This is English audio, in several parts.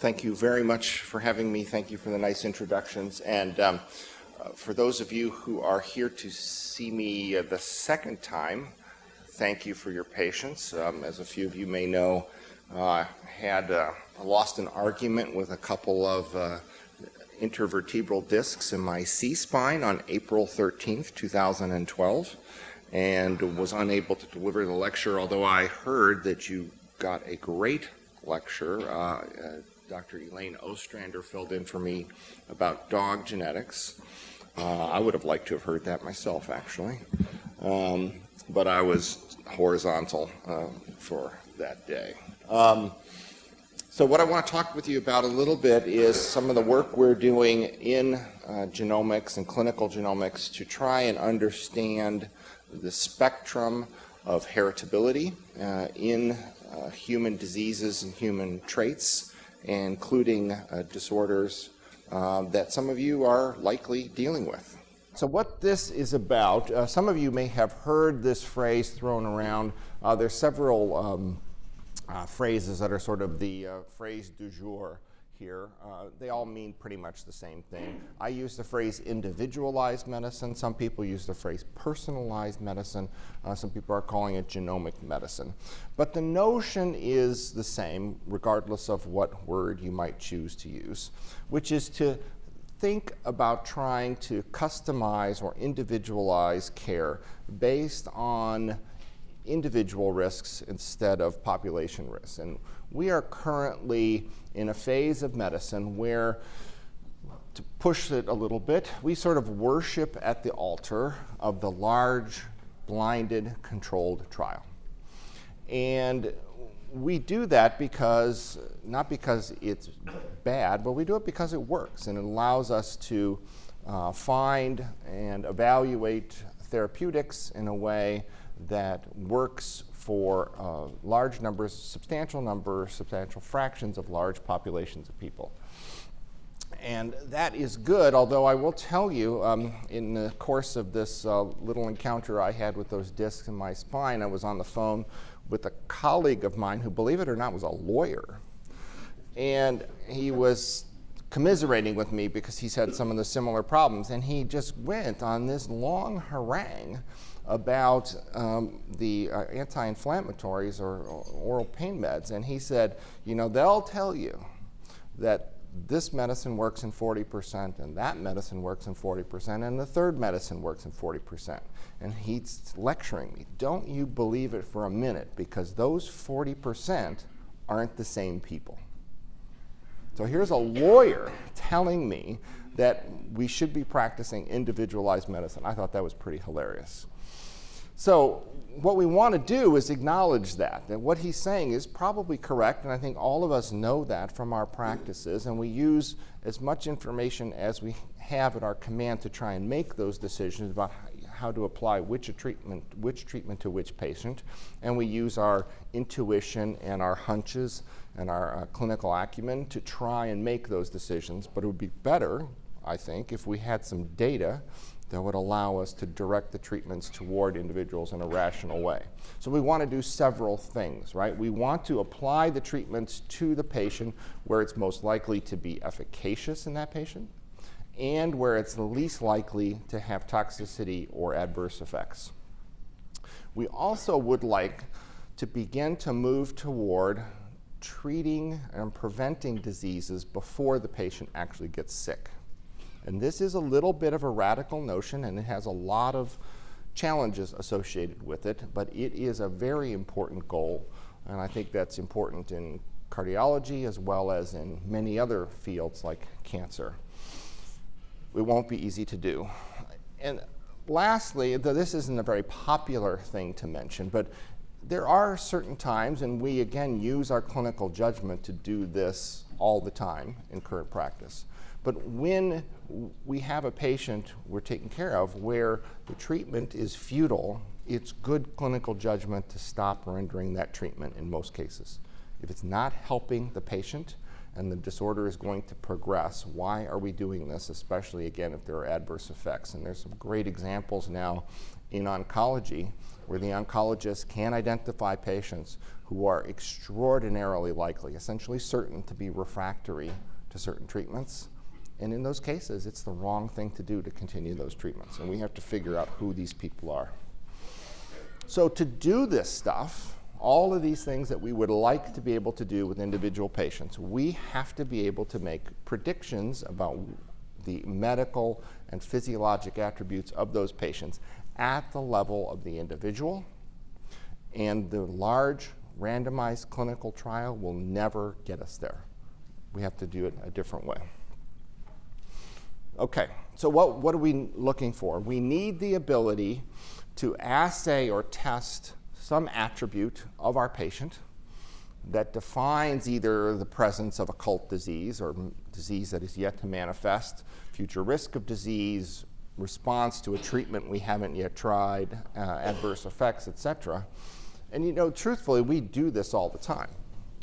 thank you very much for having me. Thank you for the nice introductions. And um, uh, for those of you who are here to see me uh, the second time, thank you for your patience. Um, as a few of you may know, I uh, had uh, lost an argument with a couple of uh, intervertebral discs in my C-spine on April 13th, 2012, and was unable to deliver the lecture, although I heard that you got a great lecture. Uh, uh, Dr. Elaine Ostrander filled in for me about dog genetics. Uh, I would have liked to have heard that myself, actually. Um, but I was horizontal uh, for that day. Um, so what I want to talk with you about a little bit is some of the work we're doing in uh, genomics and clinical genomics to try and understand the spectrum of heritability uh, in uh, human diseases and human traits, including uh, disorders uh, that some of you are likely dealing with. So what this is about, uh, some of you may have heard this phrase thrown around. there's several um, uh, phrases that are sort of the uh, phrase du jour here. Uh, they all mean pretty much the same thing. I use the phrase individualized medicine. Some people use the phrase personalized medicine. Uh, some people are calling it genomic medicine. But the notion is the same regardless of what word you might choose to use, which is to think about trying to customize or individualize care based on individual risks instead of population risks. And we are currently in a phase of medicine where, to push it a little bit, we sort of worship at the altar of the large, blinded, controlled trial. And we do that because, not because it's bad, but we do it because it works and it allows us to uh, find and evaluate therapeutics in a way that works for uh, large numbers, substantial numbers, substantial fractions of large populations of people. And that is good, although I will tell you, um, in the course of this uh, little encounter I had with those discs in my spine, I was on the phone with a colleague of mine who, believe it or not, was a lawyer. And he was commiserating with me because he's had some of the similar problems. And he just went on this long harangue about um, the uh, anti-inflammatories or, or oral pain meds. And he said, you know, they'll tell you that this medicine works in 40% and that medicine works in 40% and the third medicine works in 40%. And he's lecturing me. Don't you believe it for a minute because those 40% aren't the same people. So here's a lawyer telling me that we should be practicing individualized medicine. I thought that was pretty hilarious. So what we want to do is acknowledge that, that what he's saying is probably correct, and I think all of us know that from our practices, and we use as much information as we have at our command to try and make those decisions about how to apply which treatment, which treatment to which patient, and we use our intuition and our hunches and our uh, clinical acumen to try and make those decisions, but it would be better, I think, if we had some data that would allow us to direct the treatments toward individuals in a rational way. So we want to do several things, right? We want to apply the treatments to the patient where it's most likely to be efficacious in that patient and where it's least likely to have toxicity or adverse effects. We also would like to begin to move toward treating and preventing diseases before the patient actually gets sick. And this is a little bit of a radical notion and it has a lot of challenges associated with it, but it is a very important goal. And I think that's important in cardiology as well as in many other fields like cancer. It won't be easy to do. And lastly, though this isn't a very popular thing to mention, but there are certain times, and we again use our clinical judgment to do this all the time in current practice. But when we have a patient we're taking care of where the treatment is futile, it's good clinical judgment to stop rendering that treatment in most cases. If it's not helping the patient and the disorder is going to progress. Why are we doing this, especially again if there are adverse effects? And there's some great examples now in oncology where the oncologist can identify patients who are extraordinarily likely, essentially certain to be refractory to certain treatments. And in those cases, it's the wrong thing to do to continue those treatments. And we have to figure out who these people are. So to do this stuff, all of these things that we would like to be able to do with individual patients, we have to be able to make predictions about the medical and physiologic attributes of those patients at the level of the individual. And the large randomized clinical trial will never get us there. We have to do it a different way. Okay, so what, what are we looking for? We need the ability to assay or test some attribute of our patient that defines either the presence of occult disease or disease that is yet to manifest, future risk of disease, response to a treatment we haven't yet tried, uh, adverse effects, etc. And you know, truthfully, we do this all the time,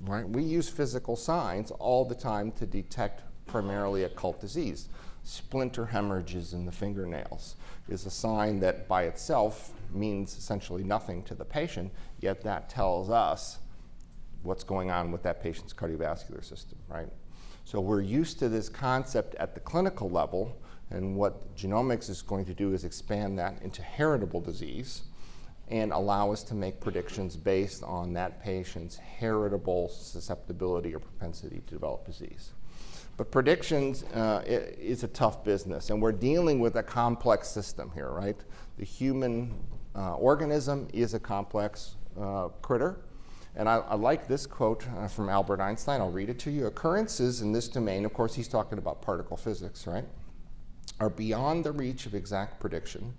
right? We use physical signs all the time to detect primarily occult disease. Splinter hemorrhages in the fingernails is a sign that by itself means essentially nothing to the patient, yet that tells us what's going on with that patient's cardiovascular system, right? So we're used to this concept at the clinical level, and what genomics is going to do is expand that into heritable disease and allow us to make predictions based on that patient's heritable susceptibility or propensity to develop disease. But predictions uh, is a tough business, and we're dealing with a complex system here, right? The human uh, organism is a complex uh, critter. And I, I, like this quote uh, from Albert Einstein. I'll read it to you. Occurrences in this domain, of course, he's talking about particle physics, right, are beyond the reach of exact prediction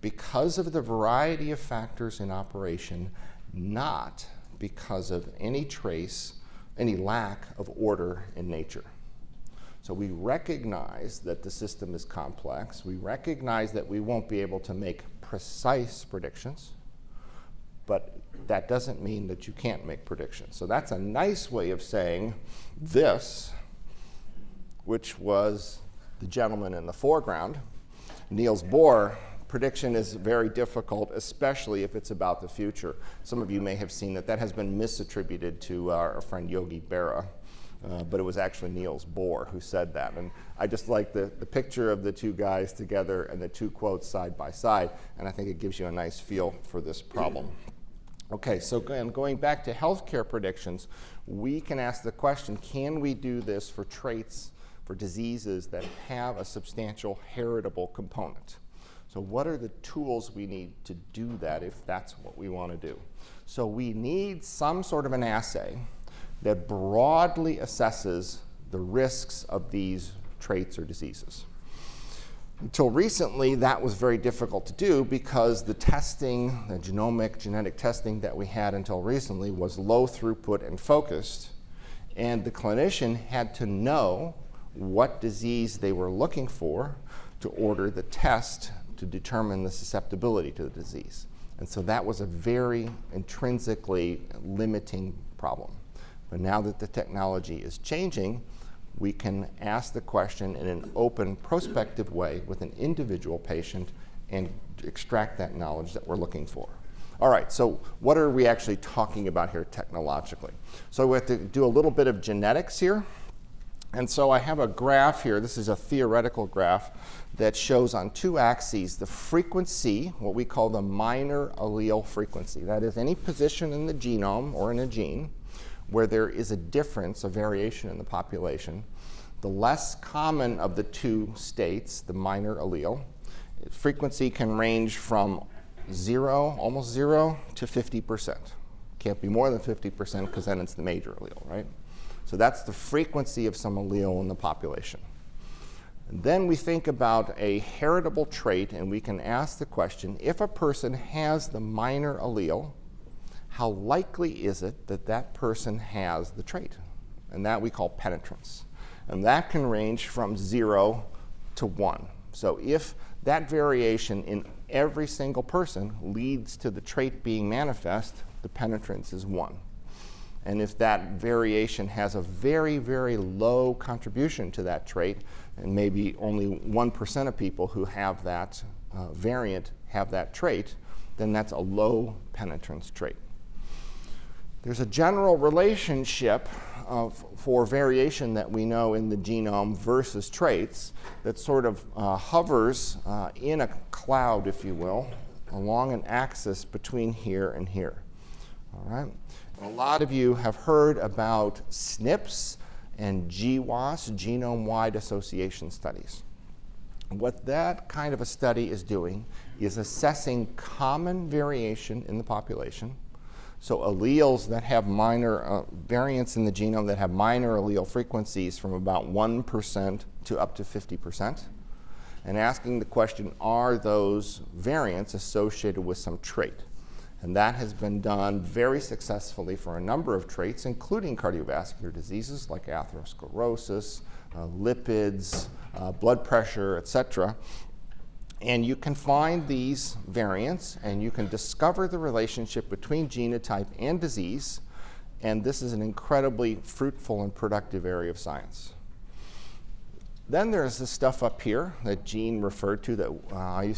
because of the variety of factors in operation, not because of any trace, any lack of order in nature. So we recognize that the system is complex. We recognize that we won't be able to make precise predictions, but that doesn't mean that you can't make predictions. So that's a nice way of saying this, which was the gentleman in the foreground, Niels Bohr, prediction is very difficult, especially if it's about the future. Some of you may have seen that that has been misattributed to our friend Yogi Berra. Uh, but it was actually Niels Bohr who said that. And I just like the, the picture of the two guys together and the two quotes side by side, and I think it gives you a nice feel for this problem. Okay, so going back to healthcare predictions, we can ask the question, can we do this for traits, for diseases that have a substantial heritable component? So what are the tools we need to do that if that's what we want to do? So we need some sort of an assay that broadly assesses the risks of these traits or diseases. Until recently, that was very difficult to do because the testing, the genomic genetic testing that we had until recently was low throughput and focused. And the clinician had to know what disease they were looking for to order the test to determine the susceptibility to the disease. And so that was a very intrinsically limiting problem. But now that the technology is changing, we can ask the question in an open, prospective way with an individual patient and extract that knowledge that we're looking for. All right, so what are we actually talking about here technologically? So we have to do a little bit of genetics here. And so I have a graph here. This is a theoretical graph that shows on two axes the frequency, what we call the minor allele frequency. That is any position in the genome or in a gene where there is a difference, a variation in the population, the less common of the two states, the minor allele, frequency can range from zero, almost zero, to 50%. Can't be more than 50% because then it's the major allele, right? So that's the frequency of some allele in the population. Then we think about a heritable trait and we can ask the question, if a person has the minor allele, how likely is it that that person has the trait? And that we call penetrance. And that can range from zero to one. So if that variation in every single person leads to the trait being manifest, the penetrance is one. And if that variation has a very, very low contribution to that trait, and maybe only 1% of people who have that uh, variant have that trait, then that's a low penetrance trait. There's a general relationship of, for variation that we know in the genome versus traits that sort of uh, hovers uh, in a cloud, if you will, along an axis between here and here. All right? A lot of you have heard about SNPs and GWAS, genome-wide association studies. What that kind of a study is doing is assessing common variation in the population. So alleles that have minor uh, variants in the genome that have minor allele frequencies from about 1% to up to 50%. And asking the question, are those variants associated with some trait? And that has been done very successfully for a number of traits, including cardiovascular diseases like atherosclerosis, uh, lipids, uh, blood pressure, et cetera. And you can find these variants and you can discover the relationship between genotype and disease. And this is an incredibly fruitful and productive area of science. Then there's the stuff up here that Gene referred to that uh, I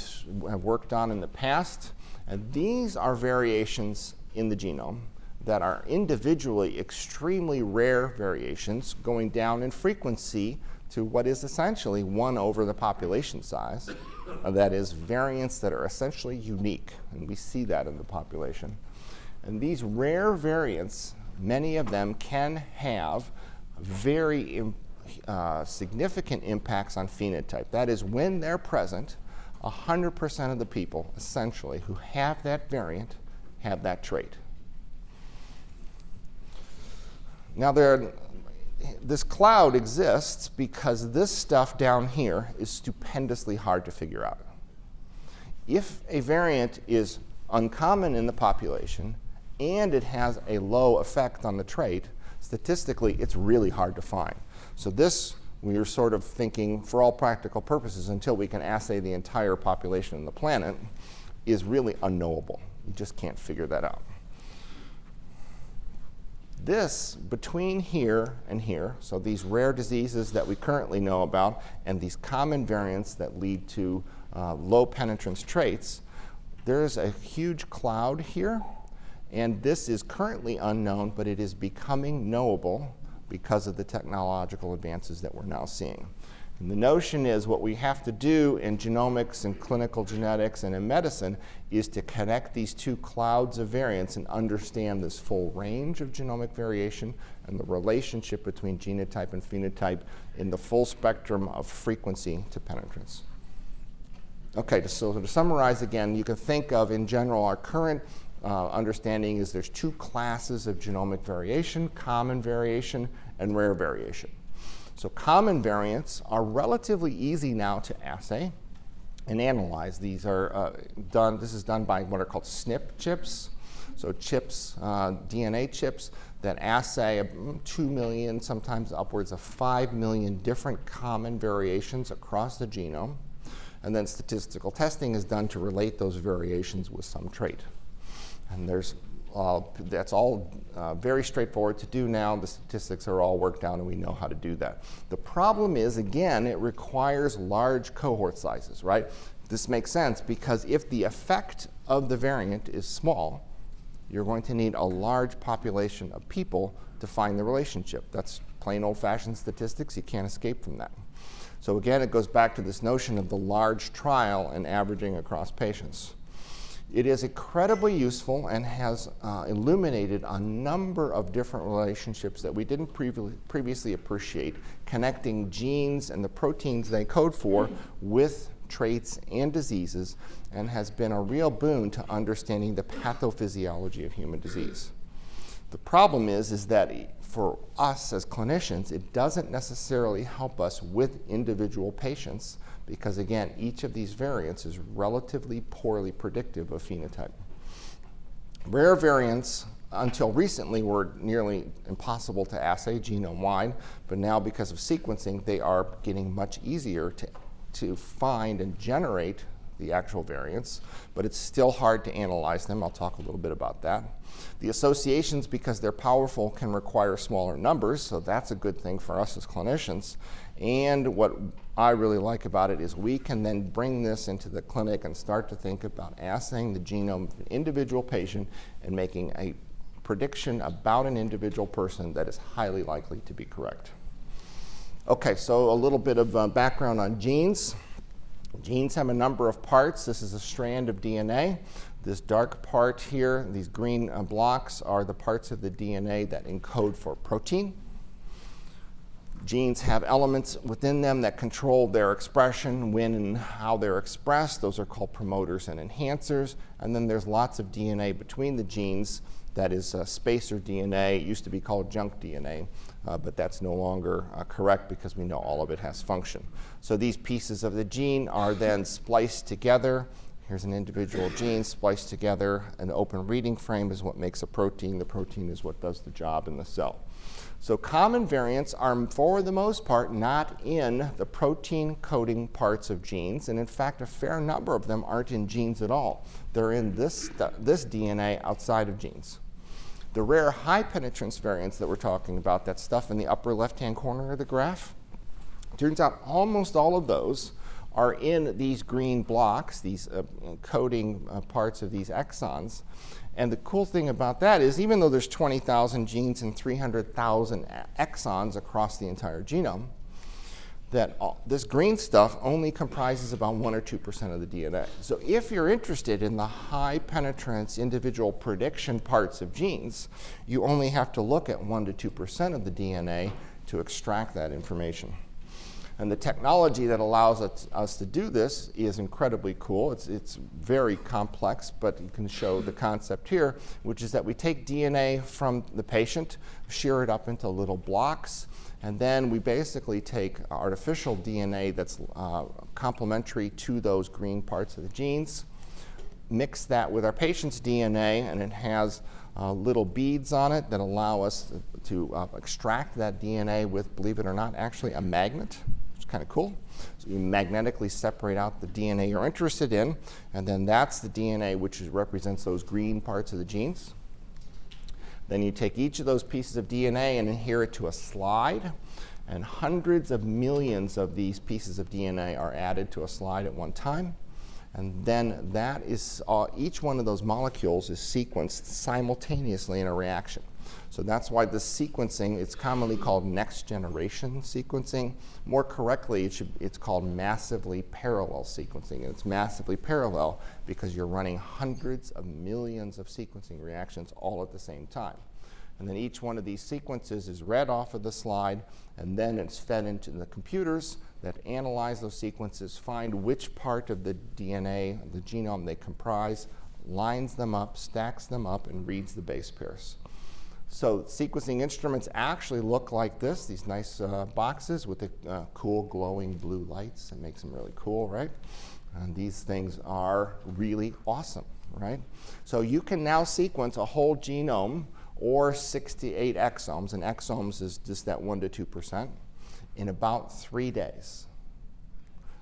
have worked on in the past. And these are variations in the genome that are individually extremely rare variations going down in frequency to what is essentially 1 over the population size. Uh, that is, variants that are essentially unique. And we see that in the population. And these rare variants, many of them can have very uh, significant impacts on phenotype. That is, when they're present, 100% of the people, essentially, who have that variant have that trait. Now, there, this cloud exists because this stuff down here is stupendously hard to figure out. If a variant is uncommon in the population and it has a low effect on the trait, statistically, it's really hard to find. So this we are sort of thinking, for all practical purposes, until we can assay the entire population of the planet, is really unknowable. You just can't figure that out. This, between here and here, so these rare diseases that we currently know about and these common variants that lead to uh, low penetrance traits, there's a huge cloud here. And this is currently unknown, but it is becoming knowable because of the technological advances that we're now seeing. And the notion is what we have to do in genomics and clinical genetics and in medicine is to connect these two clouds of variants and understand this full range of genomic variation and the relationship between genotype and phenotype in the full spectrum of frequency to penetrance. Okay, so to summarize again, you can think of in general our current uh, understanding is there's two classes of genomic variation, common variation and rare variation. So common variants are relatively easy now to assay and analyze. These are uh, done, this is done by what are called SNP chips. So chips, uh, DNA chips that assay 2 million, sometimes upwards of 5 million different common variations across the genome. And then statistical testing is done to relate those variations with some trait. And there's uh, that's all uh, very straightforward to do now. The statistics are all worked out and we know how to do that. The problem is, again, it requires large cohort sizes, right? This makes sense because if the effect of the variant is small, you're going to need a large population of people to find the relationship. That's plain old-fashioned statistics. You can't escape from that. So again, it goes back to this notion of the large trial and averaging across patients. It is incredibly useful and has uh, illuminated a number of different relationships that we didn't previ previously appreciate, connecting genes and the proteins they code for with traits and diseases, and has been a real boon to understanding the pathophysiology of human disease. The problem is, is that for us as clinicians, it doesn't necessarily help us with individual patients because again, each of these variants is relatively poorly predictive of phenotype. Rare variants until recently were nearly impossible to assay genome-wide, but now because of sequencing, they are getting much easier to, to find and generate the actual variants, but it's still hard to analyze them. I'll talk a little bit about that. The associations, because they're powerful, can require smaller numbers, so that's a good thing for us as clinicians. And what I really like about it is we can then bring this into the clinic and start to think about assaying the genome of an individual patient and making a prediction about an individual person that is highly likely to be correct. Okay, so a little bit of uh, background on genes. Genes have a number of parts. This is a strand of DNA. This dark part here, these green uh, blocks, are the parts of the DNA that encode for protein. Genes have elements within them that control their expression, when and how they're expressed. Those are called promoters and enhancers. And then there's lots of DNA between the genes that is uh, spacer DNA. It used to be called junk DNA, uh, but that's no longer uh, correct because we know all of it has function. So these pieces of the gene are then spliced together. Here's an individual gene spliced together. An open reading frame is what makes a protein. The protein is what does the job in the cell. So common variants are, for the most part, not in the protein coding parts of genes. And in fact, a fair number of them aren't in genes at all. They're in this, this DNA outside of genes. The rare high penetrance variants that we're talking about, that stuff in the upper left-hand corner of the graph, turns out almost all of those are in these green blocks, these uh, coding uh, parts of these exons. And the cool thing about that is even though there's 20,000 genes and 300,000 exons across the entire genome, that all, this green stuff only comprises about 1 or 2% of the DNA. So if you're interested in the high penetrance individual prediction parts of genes, you only have to look at 1 to 2% of the DNA to extract that information. And the technology that allows us, us, to do this is incredibly cool. It's, it's very complex, but you can show the concept here, which is that we take DNA from the patient, shear it up into little blocks, and then we basically take artificial DNA that's uh, complementary to those green parts of the genes, mix that with our patient's DNA, and it has uh, little beads on it that allow us to, uh, extract that DNA with, believe it or not, actually a magnet kind of cool. So you magnetically separate out the DNA you're interested in, and then that's the DNA which represents those green parts of the genes. Then you take each of those pieces of DNA and adhere it to a slide, and hundreds of millions of these pieces of DNA are added to a slide at one time. And then that is, uh, each one of those molecules is sequenced simultaneously in a reaction. So that's why the sequencing, it's commonly called next generation sequencing. More correctly, it should, it's called massively parallel sequencing. And it's massively parallel because you're running hundreds of millions of sequencing reactions all at the same time. And then each one of these sequences is read off of the slide, and then it's fed into the computers that analyze those sequences, find which part of the DNA, the genome they comprise, lines them up, stacks them up, and reads the base pairs. So sequencing instruments actually look like this, these nice uh, boxes with the uh, cool glowing blue lights. It makes them really cool, right? And these things are really awesome, right? So you can now sequence a whole genome or 68 exomes, and exomes is just that 1 to 2%, in about three days.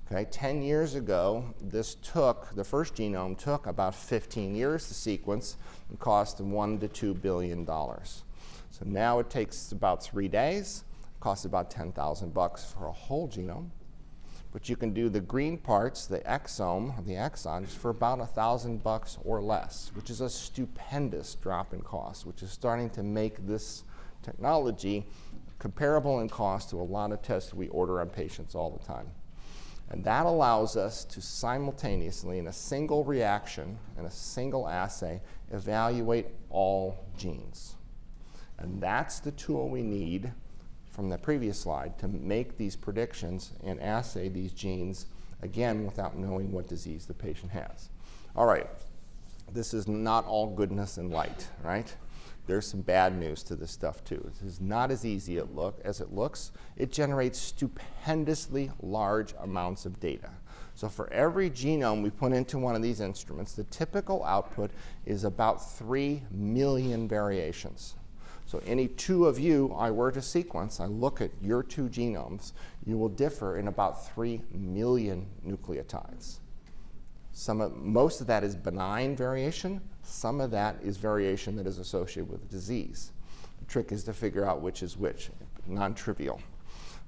Okay, 10 years ago, this took, the first genome took about 15 years to sequence and cost one to two billion dollars. So now it takes about three days, costs about 10,000 bucks for a whole genome. But you can do the green parts, the exome, the exons, for about a thousand bucks or less, which is a stupendous drop in cost, which is starting to make this technology comparable in cost to a lot of tests we order on patients all the time. And that allows us to simultaneously, in a single reaction, in a single assay, evaluate all genes. And that's the tool we need from the previous slide to make these predictions and assay these genes, again, without knowing what disease the patient has. All right, this is not all goodness and light, right? There's some bad news to this stuff too. This is not as easy it look, as it looks. It generates stupendously large amounts of data. So for every genome we put into one of these instruments, the typical output is about 3 million variations. So any two of you I were to sequence, I look at your two genomes, you will differ in about 3 million nucleotides. Some of, most of that is benign variation. Some of that is variation that is associated with disease. The trick is to figure out which is which, non-trivial.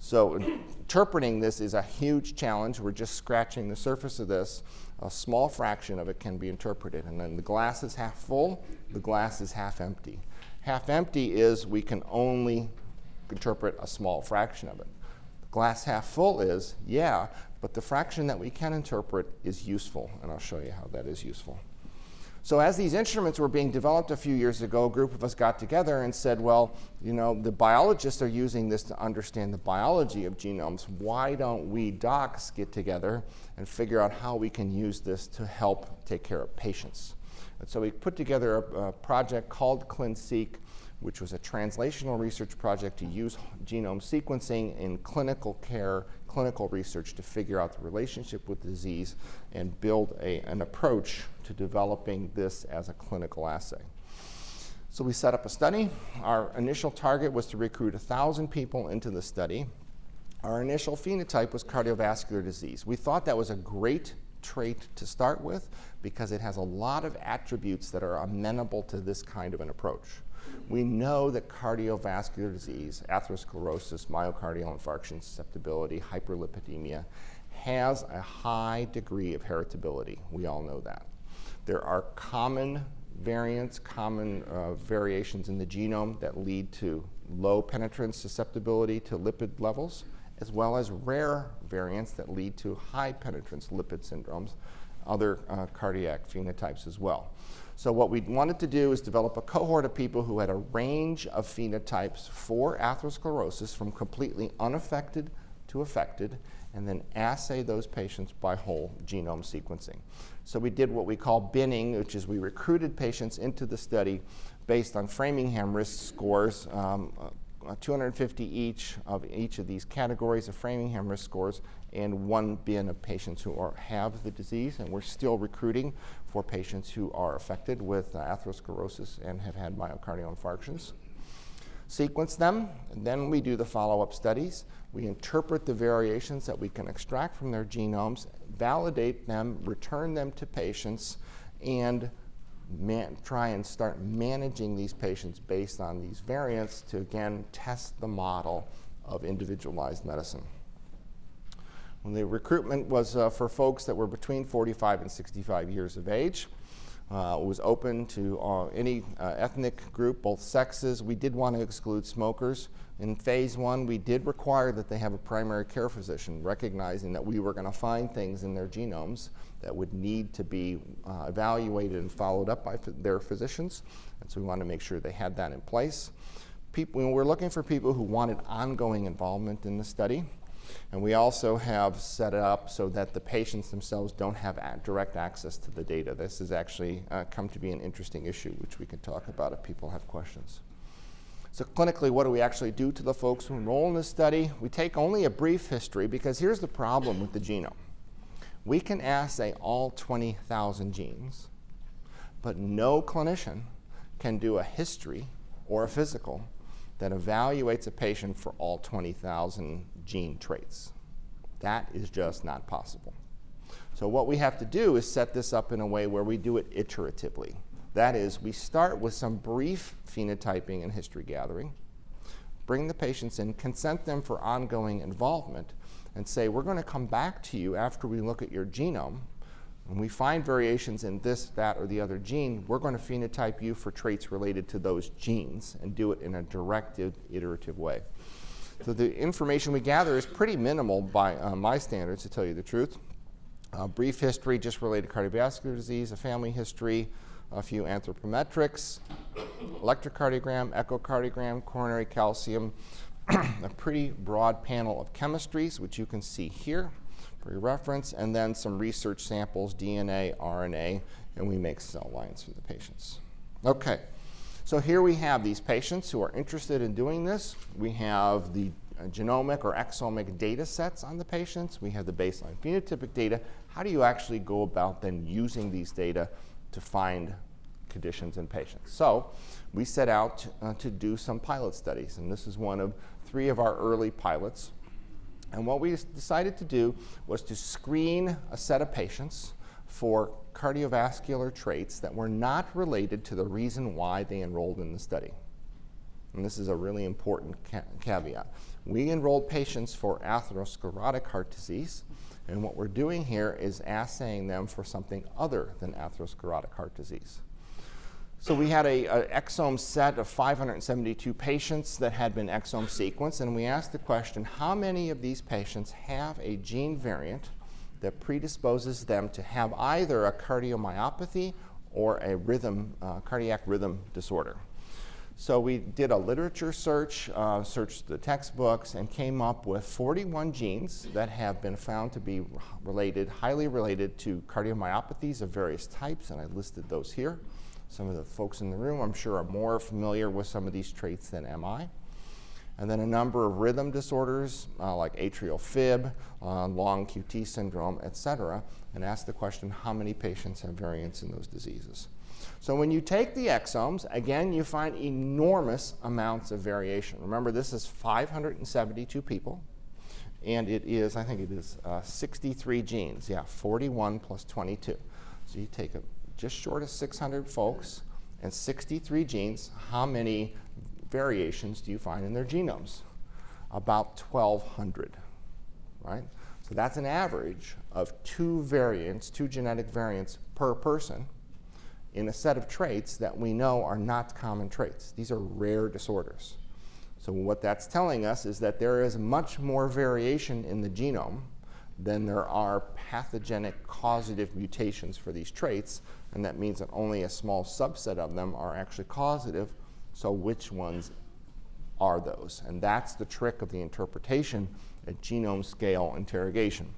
So interpreting this is a huge challenge. We're just scratching the surface of this. A small fraction of it can be interpreted. And then the glass is half full, the glass is half empty. Half empty is we can only interpret a small fraction of it. The glass half full is, yeah, but the fraction that we can interpret is useful, and I'll show you how that is useful. So as these instruments were being developed a few years ago, a group of us got together and said, well, you know, the biologists are using this to understand the biology of genomes. Why don't we docs get together and figure out how we can use this to help take care of patients? And so we put together a, a project called ClinSeq, which was a translational research project to use genome sequencing in clinical care, clinical research to figure out the relationship with disease and build a, an approach to developing this as a clinical assay. So we set up a study. Our initial target was to recruit 1,000 people into the study. Our initial phenotype was cardiovascular disease. We thought that was a great trait to start with because it has a lot of attributes that are amenable to this kind of an approach. We know that cardiovascular disease, atherosclerosis, myocardial infarction, susceptibility, hyperlipidemia, has a high degree of heritability. We all know that. There are common variants, common uh, variations in the genome that lead to low penetrance susceptibility to lipid levels, as well as rare variants that lead to high penetrance lipid syndromes, other uh, cardiac phenotypes as well. So what we wanted to do is develop a cohort of people who had a range of phenotypes for atherosclerosis from completely unaffected to affected, and then assay those patients by whole genome sequencing. So we did what we call binning, which is we recruited patients into the study based on Framingham risk scores, um, uh, 250 each of each of these categories of Framingham risk scores, and one bin of patients who are, have the disease, and we're still recruiting for patients who are affected with uh, atherosclerosis and have had myocardial infarctions. Sequence them, and then we do the follow-up studies. We interpret the variations that we can extract from their genomes, validate them, return them to patients, and try and start managing these patients based on these variants to, again, test the model of individualized medicine. The recruitment was uh, for folks that were between 45 and 65 years of age. Uh, it was open to uh, any uh, ethnic group, both sexes. We did want to exclude smokers. In phase one, we did require that they have a primary care physician, recognizing that we were going to find things in their genomes that would need to be uh, evaluated and followed up by their physicians. And so we wanted to make sure they had that in place. People, we were looking for people who wanted ongoing involvement in the study. And we also have set it up so that the patients themselves don't have direct access to the data. This has actually uh, come to be an interesting issue, which we can talk about if people have questions. So clinically, what do we actually do to the folks who enroll in this study? We take only a brief history because here's the problem with the genome. We can assay all 20,000 genes, but no clinician can do a history or a physical that evaluates a patient for all 20,000 gene traits. That is just not possible. So what we have to do is set this up in a way where we do it iteratively. That is, we start with some brief phenotyping and history gathering, bring the patients in, consent them for ongoing involvement, and say, we're going to come back to you after we look at your genome when we find variations in this, that, or the other gene, we're going to phenotype you for traits related to those genes and do it in a directed, iterative way. So the information we gather is pretty minimal by uh, my standards, to tell you the truth. A brief history just related to cardiovascular disease, a family history, a few anthropometrics, electrocardiogram, echocardiogram, coronary calcium, a pretty broad panel of chemistries, which you can see here for your reference, and then some research samples, DNA, RNA, and we make cell lines for the patients. Okay, so here we have these patients who are interested in doing this. We have the genomic or exomic data sets on the patients. We have the baseline phenotypic data. How do you actually go about then using these data to find conditions in patients? So we set out uh, to do some pilot studies, and this is one of three of our early pilots. And what we decided to do was to screen a set of patients for cardiovascular traits that were not related to the reason why they enrolled in the study. And this is a really important ca caveat. We enrolled patients for atherosclerotic heart disease, and what we're doing here is assaying them for something other than atherosclerotic heart disease. So we had an exome set of 572 patients that had been exome sequenced, and we asked the question, how many of these patients have a gene variant that predisposes them to have either a cardiomyopathy or a rhythm, uh, cardiac rhythm disorder? So we did a literature search, uh, searched the textbooks, and came up with 41 genes that have been found to be related, highly related to cardiomyopathies of various types, and I listed those here. Some of the folks in the room, I'm sure, are more familiar with some of these traits than am I. And then a number of rhythm disorders uh, like atrial fib, uh, long QT syndrome, et cetera, and ask the question, how many patients have variants in those diseases? So when you take the exomes, again, you find enormous amounts of variation. Remember, this is 572 people, and it is, I think it is uh, 63 genes. Yeah, 41 plus 22. So you take a just short of 600 folks and 63 genes, how many variations do you find in their genomes? About 1,200, right? So that's an average of two variants, two genetic variants per person in a set of traits that we know are not common traits. These are rare disorders. So what that's telling us is that there is much more variation in the genome than there are pathogenic causative mutations for these traits, and that means that only a small subset of them are actually causative, so which ones are those? And that's the trick of the interpretation at genome scale interrogation.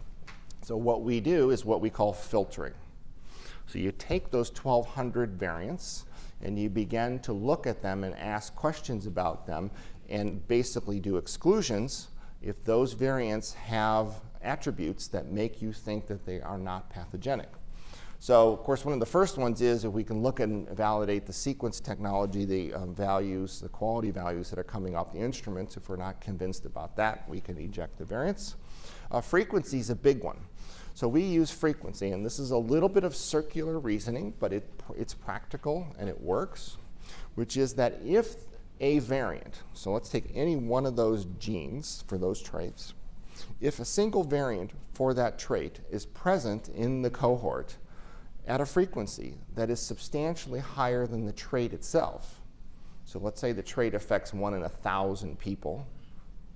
So what we do is what we call filtering. So you take those 1,200 variants and you begin to look at them and ask questions about them and basically do exclusions if those variants have attributes that make you think that they are not pathogenic. So, of course, one of the first ones is if we can look and validate the sequence technology, the um, values, the quality values that are coming off the instruments. If we're not convinced about that, we can eject the variants. Uh, frequency is a big one. So we use frequency, and this is a little bit of circular reasoning, but it, it's practical and it works, which is that if a variant, so let's take any one of those genes for those traits, if a single variant for that trait is present in the cohort at a frequency that is substantially higher than the trait itself, so let's say the trait affects one in a thousand people,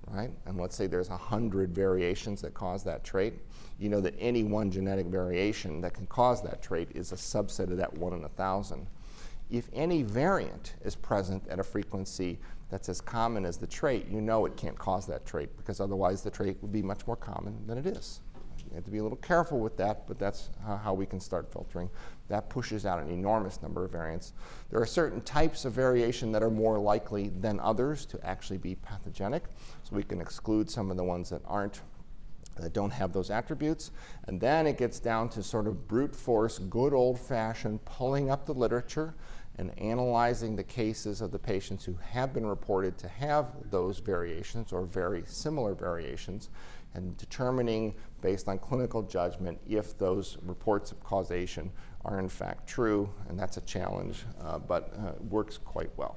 right? And let's say there's a hundred variations that cause that trait. You know that any one genetic variation that can cause that trait is a subset of that one in a thousand. If any variant is present at a frequency that's as common as the trait, you know it can't cause that trait because otherwise the trait would be much more common than it is. You have to be a little careful with that, but that's how we can start filtering. That pushes out an enormous number of variants. There are certain types of variation that are more likely than others to actually be pathogenic, so we can exclude some of the ones that aren't that don't have those attributes. And then it gets down to sort of brute force, good old fashioned pulling up the literature and analyzing the cases of the patients who have been reported to have those variations or very similar variations and determining based on clinical judgment if those reports of causation are in fact true, and that's a challenge, uh, but uh, works quite well.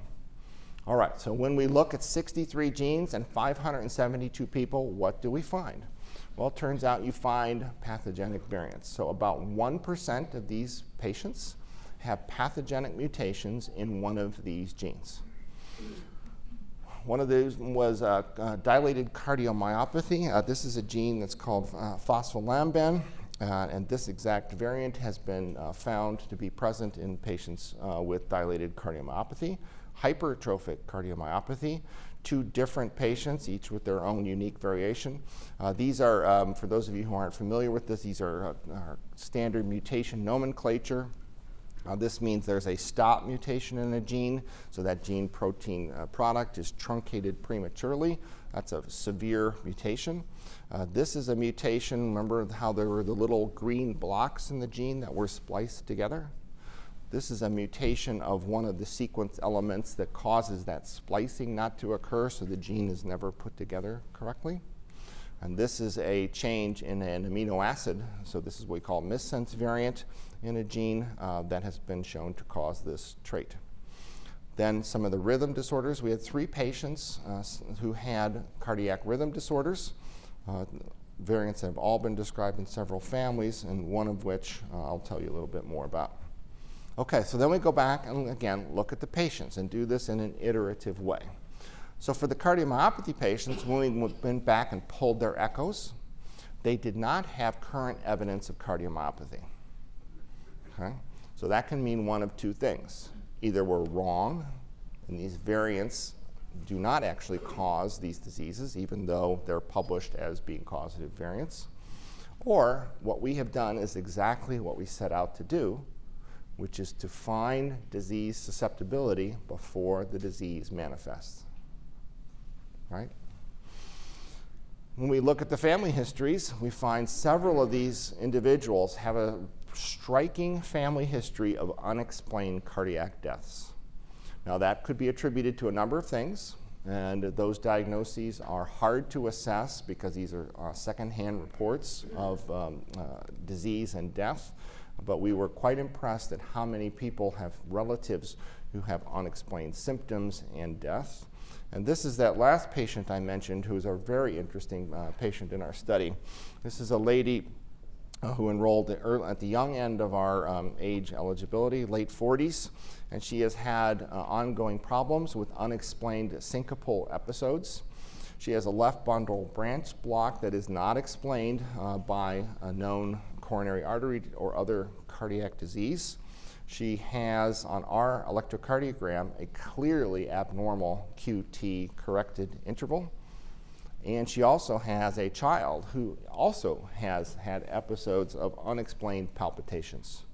All right, so when we look at 63 genes and 572 people, what do we find? Well, it turns out you find pathogenic variants. So about 1% of these patients have pathogenic mutations in one of these genes. One of these was uh, uh, dilated cardiomyopathy. Uh, this is a gene that's called uh, phospholamban, uh, and this exact variant has been uh, found to be present in patients with dilated cardiomyopathy, hypertrophic cardiomyopathy, two different patients, each with their own unique variation. these are, um, for those of you who aren't familiar with this, these are, are standard mutation nomenclature. Uh, this means there's a stop mutation in a gene, so that gene protein uh, product is truncated prematurely. That's a severe mutation. Uh, this is a mutation, remember how there were the little green blocks in the gene that were spliced together? This is a mutation of one of the sequence elements that causes that splicing not to occur, so the gene is never put together correctly. And this is a change in an amino acid. So this is what we call missense variant in a gene uh, that has been shown to cause this trait. Then some of the rhythm disorders. We had three patients uh, who had cardiac rhythm disorders. Uh, variants that have all been described in several families, and one of which uh, I'll tell you a little bit more about. Okay, so then we go back and again look at the patients and do this in an iterative way. So for the cardiomyopathy patients, when we went back and pulled their echoes, they did not have current evidence of cardiomyopathy. Okay? So that can mean one of two things. Either we're wrong, and these variants do not actually cause these diseases, even though they're published as being causative variants. Or what we have done is exactly what we set out to do, which is to find disease susceptibility before the disease manifests. Right? When we look at the family histories, we find several of these individuals have a striking family history of unexplained cardiac deaths. Now, that could be attributed to a number of things, and those diagnoses are hard to assess because these are uh, secondhand reports of um, uh, disease and death but we were quite impressed at how many people have relatives who have unexplained symptoms and death. And this is that last patient I mentioned who is a very interesting uh, patient in our study. This is a lady uh, who enrolled at, the young end of our um, age eligibility, late 40s, and she has had uh, ongoing problems with unexplained syncopal episodes. She has a left bundle branch block that is not explained uh, by a known coronary artery or other cardiac disease. She has on our electrocardiogram a clearly abnormal QT corrected interval. And she also has a child who also has had episodes of unexplained palpitations.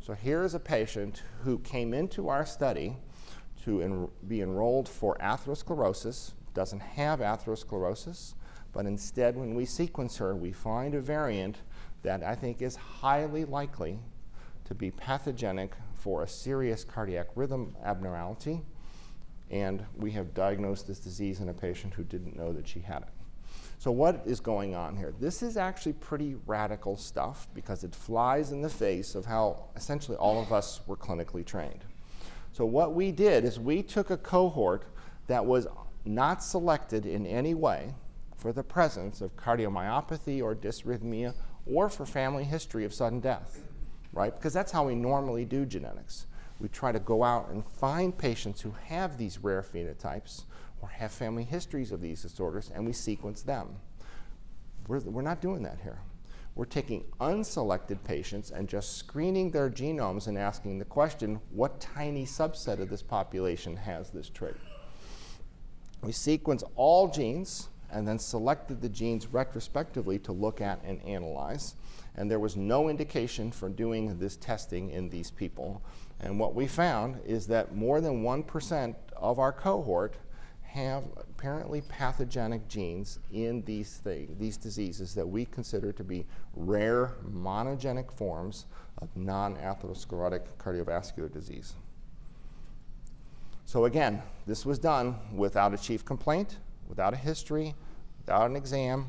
So here is a patient who came into our study to en be enrolled for atherosclerosis, doesn't have atherosclerosis, but instead when we sequence her, we find a variant that I think is highly likely to be pathogenic for a serious cardiac rhythm abnormality. And we have diagnosed this disease in a patient who didn't know that she had it. So what is going on here? This is actually pretty radical stuff because it flies in the face of how essentially all of us were clinically trained. So what we did is we took a cohort that was not selected in any way for the presence of cardiomyopathy or dysrhythmia or for family history of sudden death, right? Because that's how we normally do genetics. We try to go out and find patients who have these rare phenotypes or have family histories of these disorders, and we sequence them. We're, we're not doing that here. We're taking unselected patients and just screening their genomes and asking the question, what tiny subset of this population has this trait? We sequence all genes and then selected the genes retrospectively to look at and analyze. And there was no indication for doing this testing in these people. And what we found is that more than 1% of our cohort have apparently pathogenic genes in these, these diseases that we consider to be rare monogenic forms of non-atherosclerotic cardiovascular disease. So again, this was done without a chief complaint, without a history, without an exam,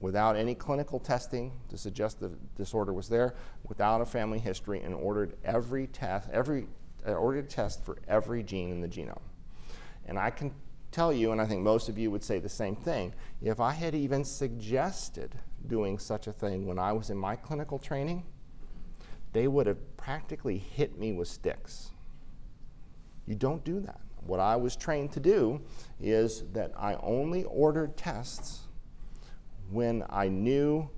without any clinical testing to suggest the disorder was there, without a family history, and ordered every test, every uh, ordered test for every gene in the genome. And I can tell you, and I think most of you would say the same thing, if I had even suggested doing such a thing when I was in my clinical training, they would have practically hit me with sticks. You don't do that. What I was trained to do is that I only ordered tests when I knew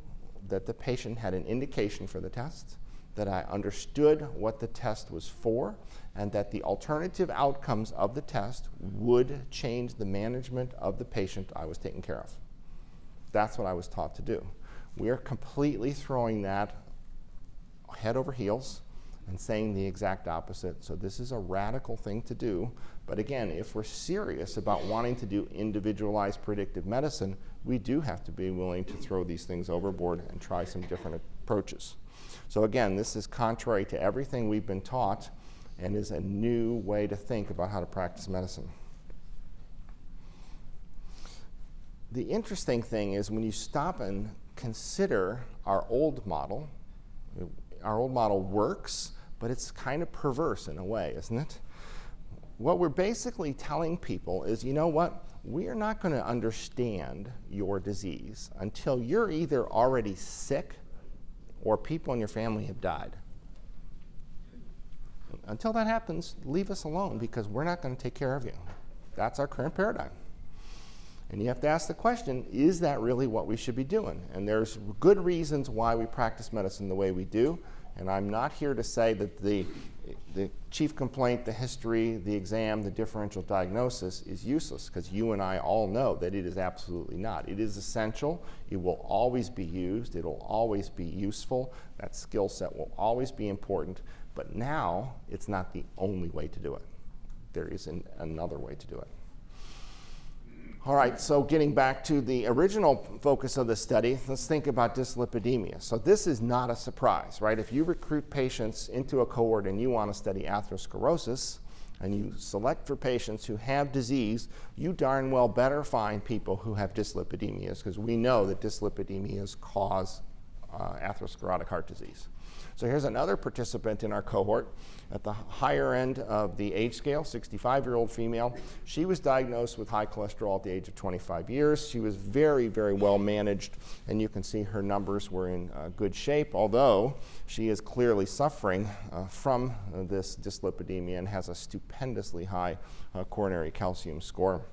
that the patient had an indication for the test, that I understood what the test was for, and that the alternative outcomes of the test would change the management of the patient I was taking care of. That's what I was taught to do. We are completely throwing that head over heels and saying the exact opposite. So this is a radical thing to do. But again, if we're serious about wanting to do individualized predictive medicine, we do have to be willing to throw these things overboard and try some different approaches. So again, this is contrary to everything we've been taught and is a new way to think about how to practice medicine. the interesting thing is when you stop and consider our old model, our old model works, but it's kind of perverse in a way, isn't it? What we're basically telling people is, you know what? We are not going to understand your disease until you're either already sick or people in your family have died. Until that happens, leave us alone because we're not going to take care of you. That's our current paradigm. And you have to ask the question is that really what we should be doing? And there's good reasons why we practice medicine the way we do. And I'm not here to say that the, the chief complaint, the history, the exam, the differential diagnosis is useless, because you and I all know that it is absolutely not. It is essential. It will always be used. It will always be useful. That skill set will always be important. But now it's not the only way to do it. There is an, another way to do it. All right, so getting back to the original focus of the study, let's think about dyslipidemia. So this is not a surprise, right? If you recruit patients into a cohort and you want to study atherosclerosis, and you select for patients who have disease, you darn well better find people who have dyslipidemias because we know that dyslipidemias cause uh, atherosclerotic heart disease. So here's another participant in our cohort at the higher end of the age scale, 65-year-old female. She was diagnosed with high cholesterol at the age of 25 years. She was very, very well managed, and you can see her numbers were in uh, good shape, although she is clearly suffering uh, from uh, this dyslipidemia and has a stupendously high uh, coronary calcium score,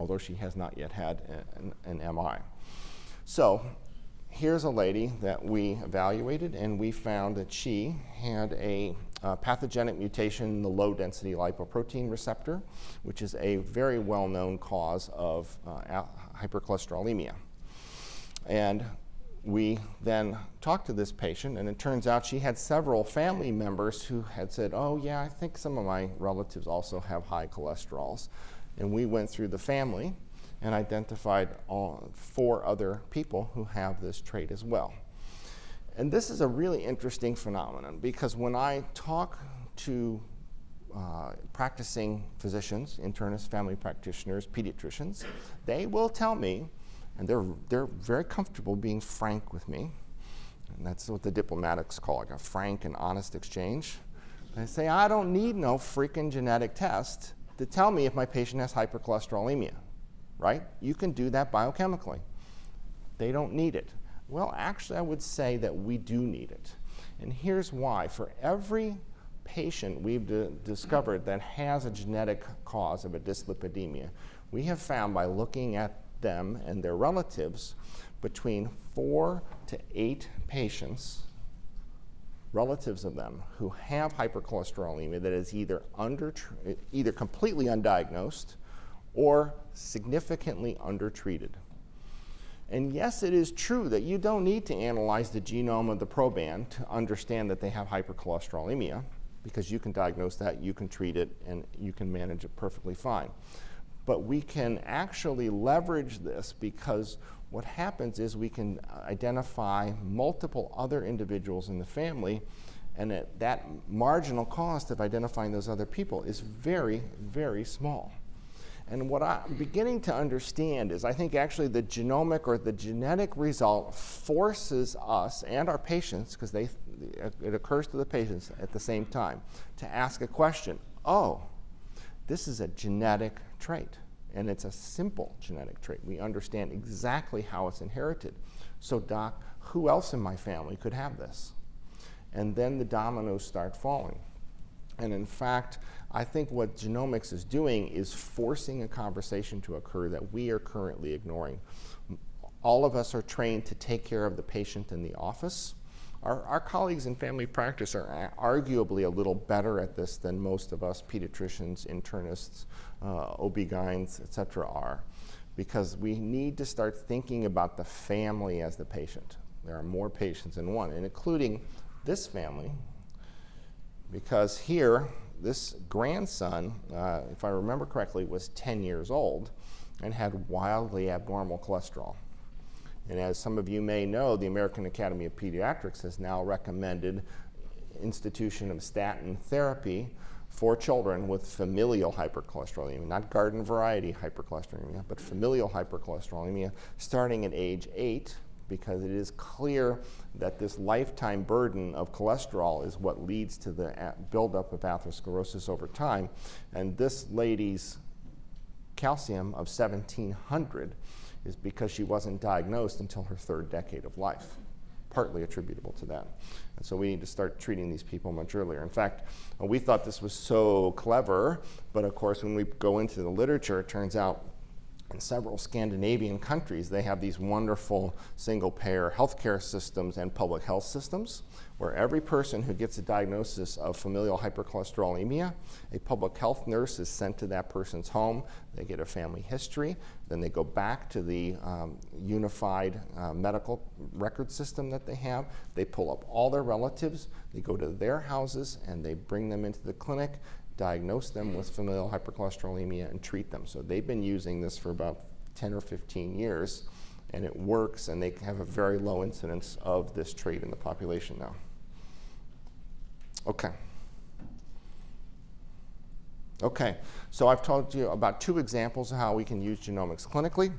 although she has not yet had an, an MI. So here's a lady that we evaluated, and we found that she had a uh, pathogenic mutation in the low density lipoprotein receptor, which is a very well known cause of uh, hypercholesterolemia. And we then talked to this patient, and it turns out she had several family members who had said, Oh, yeah, I think some of my relatives also have high cholesterols. And we went through the family and identified four other people who have this trait as well. And this is a really interesting phenomenon because when I talk to uh, practicing physicians, internists, family practitioners, pediatricians, they will tell me, and they're, they're very comfortable being frank with me, and that's what the diplomatics call like a frank and honest exchange. They say, I don't need no freaking genetic test to tell me if my patient has hypercholesterolemia right? You can do that biochemically. They don't need it. Well, actually, I would say that we do need it. And here's why. For every patient we've discovered that has a genetic cause of a dyslipidemia, we have found by looking at them and their relatives between four to eight patients, relatives of them, who have hypercholesterolemia that is either, under, either completely undiagnosed or significantly undertreated. And yes, it is true that you don't need to analyze the genome of the proband to understand that they have hypercholesterolemia, because you can diagnose that, you can treat it, and you can manage it perfectly fine. But we can actually leverage this because what happens is we can identify multiple other individuals in the family, and that, that marginal cost of identifying those other people is very, very small. And what I'm beginning to understand is I think actually the genomic or the genetic result forces us and our patients, because they it occurs to the patients at the same time, to ask a question. Oh, this is a genetic trait, and it's a simple genetic trait. We understand exactly how it's inherited. So, doc, who else in my family could have this? And then the dominoes start falling. And in fact, I think what genomics is doing is forcing a conversation to occur that we are currently ignoring. All of us are trained to take care of the patient in the office. Our, our colleagues in family practice are arguably a little better at this than most of us pediatricians, internists, uh, OB-GYNs, et cetera, are because we need to start thinking about the family as the patient. There are more patients than one, and including this family, because here, this grandson, uh, if I remember correctly, was 10 years old and had wildly abnormal cholesterol. And as some of you may know, the American Academy of Pediatrics has now recommended institution of statin therapy for children with familial hypercholesterolemia, not garden variety hypercholesterolemia, but familial hypercholesterolemia starting at age eight because it is clear that this lifetime burden of cholesterol is what leads to the uh, buildup of atherosclerosis over time. And this lady's calcium of 1700 is because she wasn't diagnosed until her third decade of life partly attributable to that. And so we need to start treating these people much earlier. In fact, we thought this was so clever, but of course, when we go into the literature, it turns out in several Scandinavian countries, they have these wonderful single payer healthcare systems and public health systems where every person who gets a diagnosis of familial hypercholesterolemia, a public health nurse is sent to that person's home. They get a family history. Then they go back to the um, unified uh, medical record system that they have. They pull up all their relatives. They go to their houses and they bring them into the clinic diagnose them with familial hypercholesterolemia and treat them. So they've been using this for about 10 or 15 years and it works and they have a very low incidence of this trait in the population now. Okay. Okay, so I've told you about two examples of how we can use genomics clinically.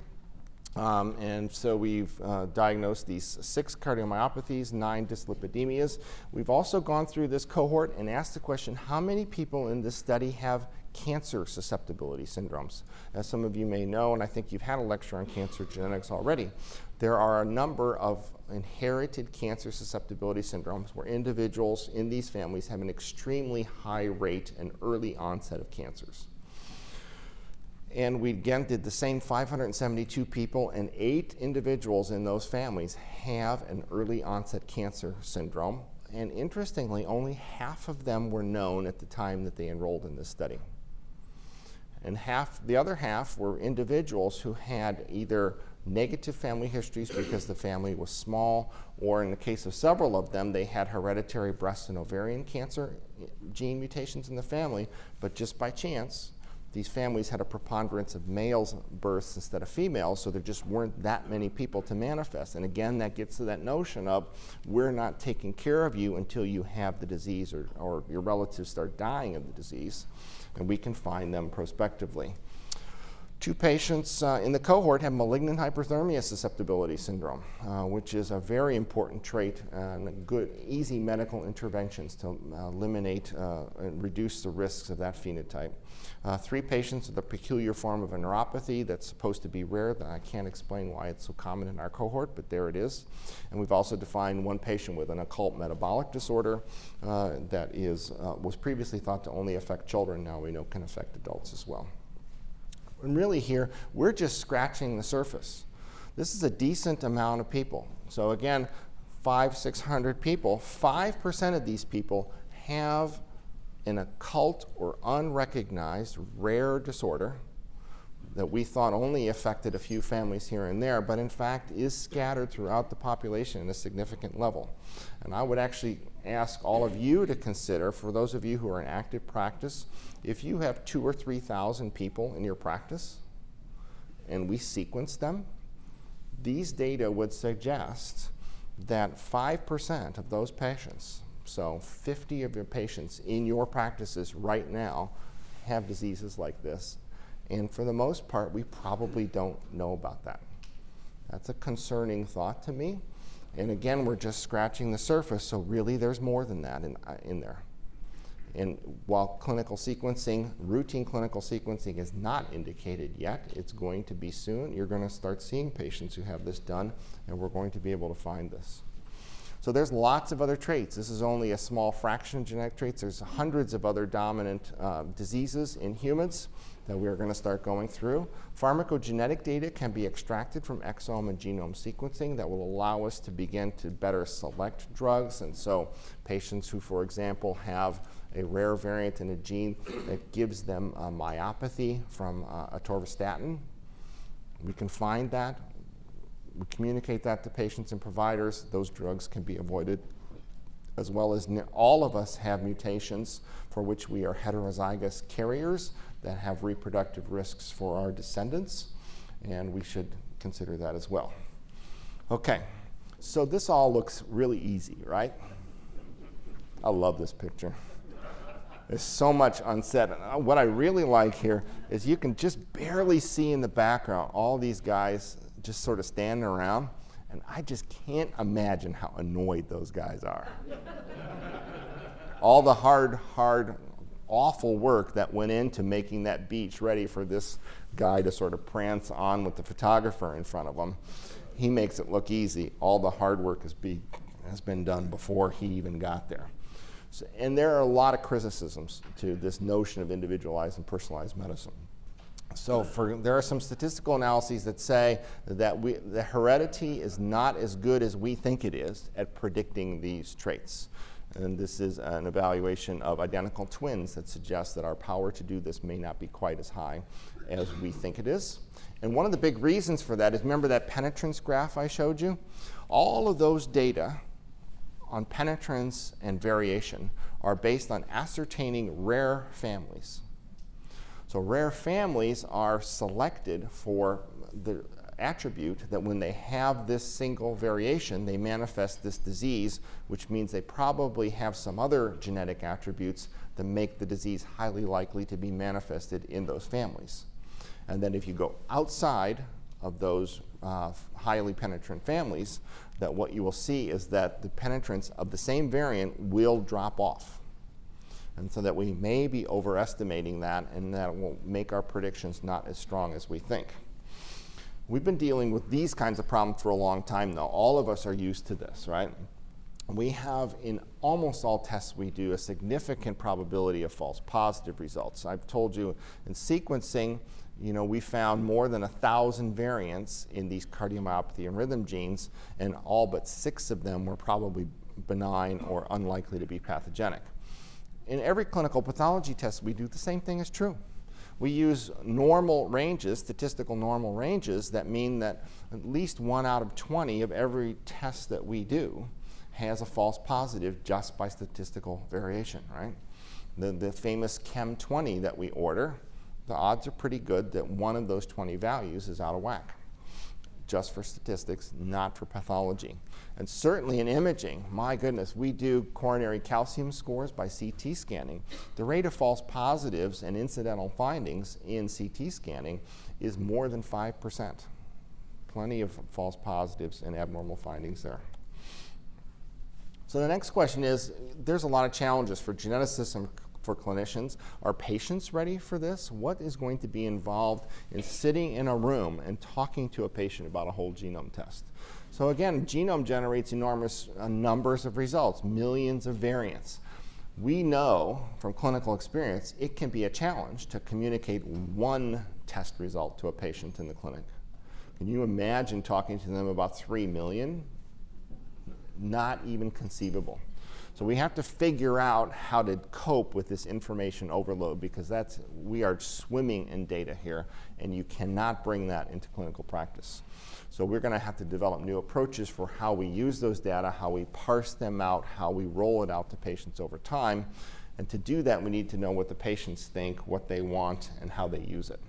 Um, and so we've uh, diagnosed these six cardiomyopathies, nine dyslipidemias. We've also gone through this cohort and asked the question, how many people in this study have cancer susceptibility syndromes? As some of you may know, and I think you've had a lecture on cancer genetics already, there are a number of inherited cancer susceptibility syndromes where individuals in these families have an extremely high rate and early onset of cancers. And we again did the same 572 people, and eight individuals in those families have an early onset cancer syndrome. And interestingly, only half of them were known at the time that they enrolled in this study. And half, the other half were individuals who had either negative family histories because the family was small, or in the case of several of them, they had hereditary breast and ovarian cancer gene mutations in the family, but just by chance, these families had a preponderance of males births instead of females, so there just weren't that many people to manifest. And again, that gets to that notion of we're not taking care of you until you have the disease or, or your relatives start dying of the disease, and we can find them prospectively. Two patients uh, in the cohort have malignant hyperthermia susceptibility syndrome, uh, which is a very important trait and good, easy medical interventions to uh, eliminate uh, and reduce the risks of that phenotype. Uh, three patients with a peculiar form of a neuropathy that's supposed to be rare. I can't explain why it's so common in our cohort, but there it is. And we've also defined one patient with an occult metabolic disorder that is, was previously thought to only affect children. Now we know can affect adults as well. And really here, we're just scratching the surface. This is a decent amount of people. So again, five, 600 people, 5% of these people have an occult or unrecognized rare disorder that we thought only affected a few families here and there, but in fact is scattered throughout the population in a significant level. And I would actually ask all of you to consider, for those of you who are in active practice, if you have two or 3,000 people in your practice and we sequence them, these data would suggest that 5% of those patients, so 50 of your patients in your practices right now, have diseases like this. And for the most part, we probably don't know about that. That's a concerning thought to me. And again, we're just scratching the surface, so really there's more than that in, uh, in there. And while clinical sequencing, routine clinical sequencing is not indicated yet, it's going to be soon. You're going to start seeing patients who have this done, and we're going to be able to find this. So there's lots of other traits. This is only a small fraction of genetic traits. There's hundreds of other dominant uh, diseases in humans that we're going to start going through. Pharmacogenetic data can be extracted from exome and genome sequencing that will allow us to begin to better select drugs. And so patients who, for example, have a rare variant in a gene that gives them a myopathy from uh, atorvastatin, we can find that. We communicate that to patients and providers. Those drugs can be avoided as well as all of us have mutations for which we are heterozygous carriers that have reproductive risks for our descendants, and we should consider that as well. Okay, so this all looks really easy, right? I love this picture. There's so much unsaid. And uh, what I really like here is you can just barely see in the background all these guys just sort of standing around. And I just can't imagine how annoyed those guys are. all the hard, hard, awful work that went into making that beach ready for this guy to sort of prance on with the photographer in front of him. He makes it look easy. All the hard work be, has been done before he even got there. So, and there are a lot of criticisms to this notion of individualized and personalized medicine. So for, there are some statistical analyses that say that we, the heredity is not as good as we think it is at predicting these traits. And this is an evaluation of identical twins that suggests that our power to do this may not be quite as high as we think it is. And one of the big reasons for that is remember that penetrance graph I showed you? All of those data on penetrance and variation are based on ascertaining rare families. So rare families are selected for the attribute that when they have this single variation, they manifest this disease, which means they probably have some other genetic attributes that make the disease highly likely to be manifested in those families. And then if you go outside of those uh, highly penetrant families, that what you will see is that the penetrance of the same variant will drop off. And so that we may be overestimating that and that will make our predictions not as strong as we think. We've been dealing with these kinds of problems for a long time though. All of us are used to this, right? We have in almost all tests we do a significant probability of false positive results. I've told you in sequencing, you know, we found more than a thousand variants in these cardiomyopathy and rhythm genes, and all but six of them were probably benign or unlikely to be pathogenic. In every clinical pathology test we do, the same thing is true. We use normal ranges, statistical normal ranges, that mean that at least one out of 20 of every test that we do has a false positive just by statistical variation, right? The, the famous Chem 20 that we order, the odds are pretty good that one of those 20 values is out of whack, just for statistics, not for pathology. And certainly in imaging, my goodness, we do coronary calcium scores by CT scanning. The rate of false positives and incidental findings in CT scanning is more than 5%. Plenty of false positives and abnormal findings there. So the next question is, there's a lot of challenges for geneticists and for clinicians. Are patients ready for this? What is going to be involved in sitting in a room and talking to a patient about a whole genome test? So again, genome generates enormous uh, numbers of results, millions of variants. We know from clinical experience it can be a challenge to communicate one test result to a patient in the clinic. Can you imagine talking to them about 3 million? Not even conceivable. So we have to figure out how to cope with this information overload because that's, we are swimming in data here and you cannot bring that into clinical practice. So we're going to have to develop new approaches for how we use those data, how we parse them out, how we roll it out to patients over time. And to do that, we need to know what the patients think, what they want, and how they use it.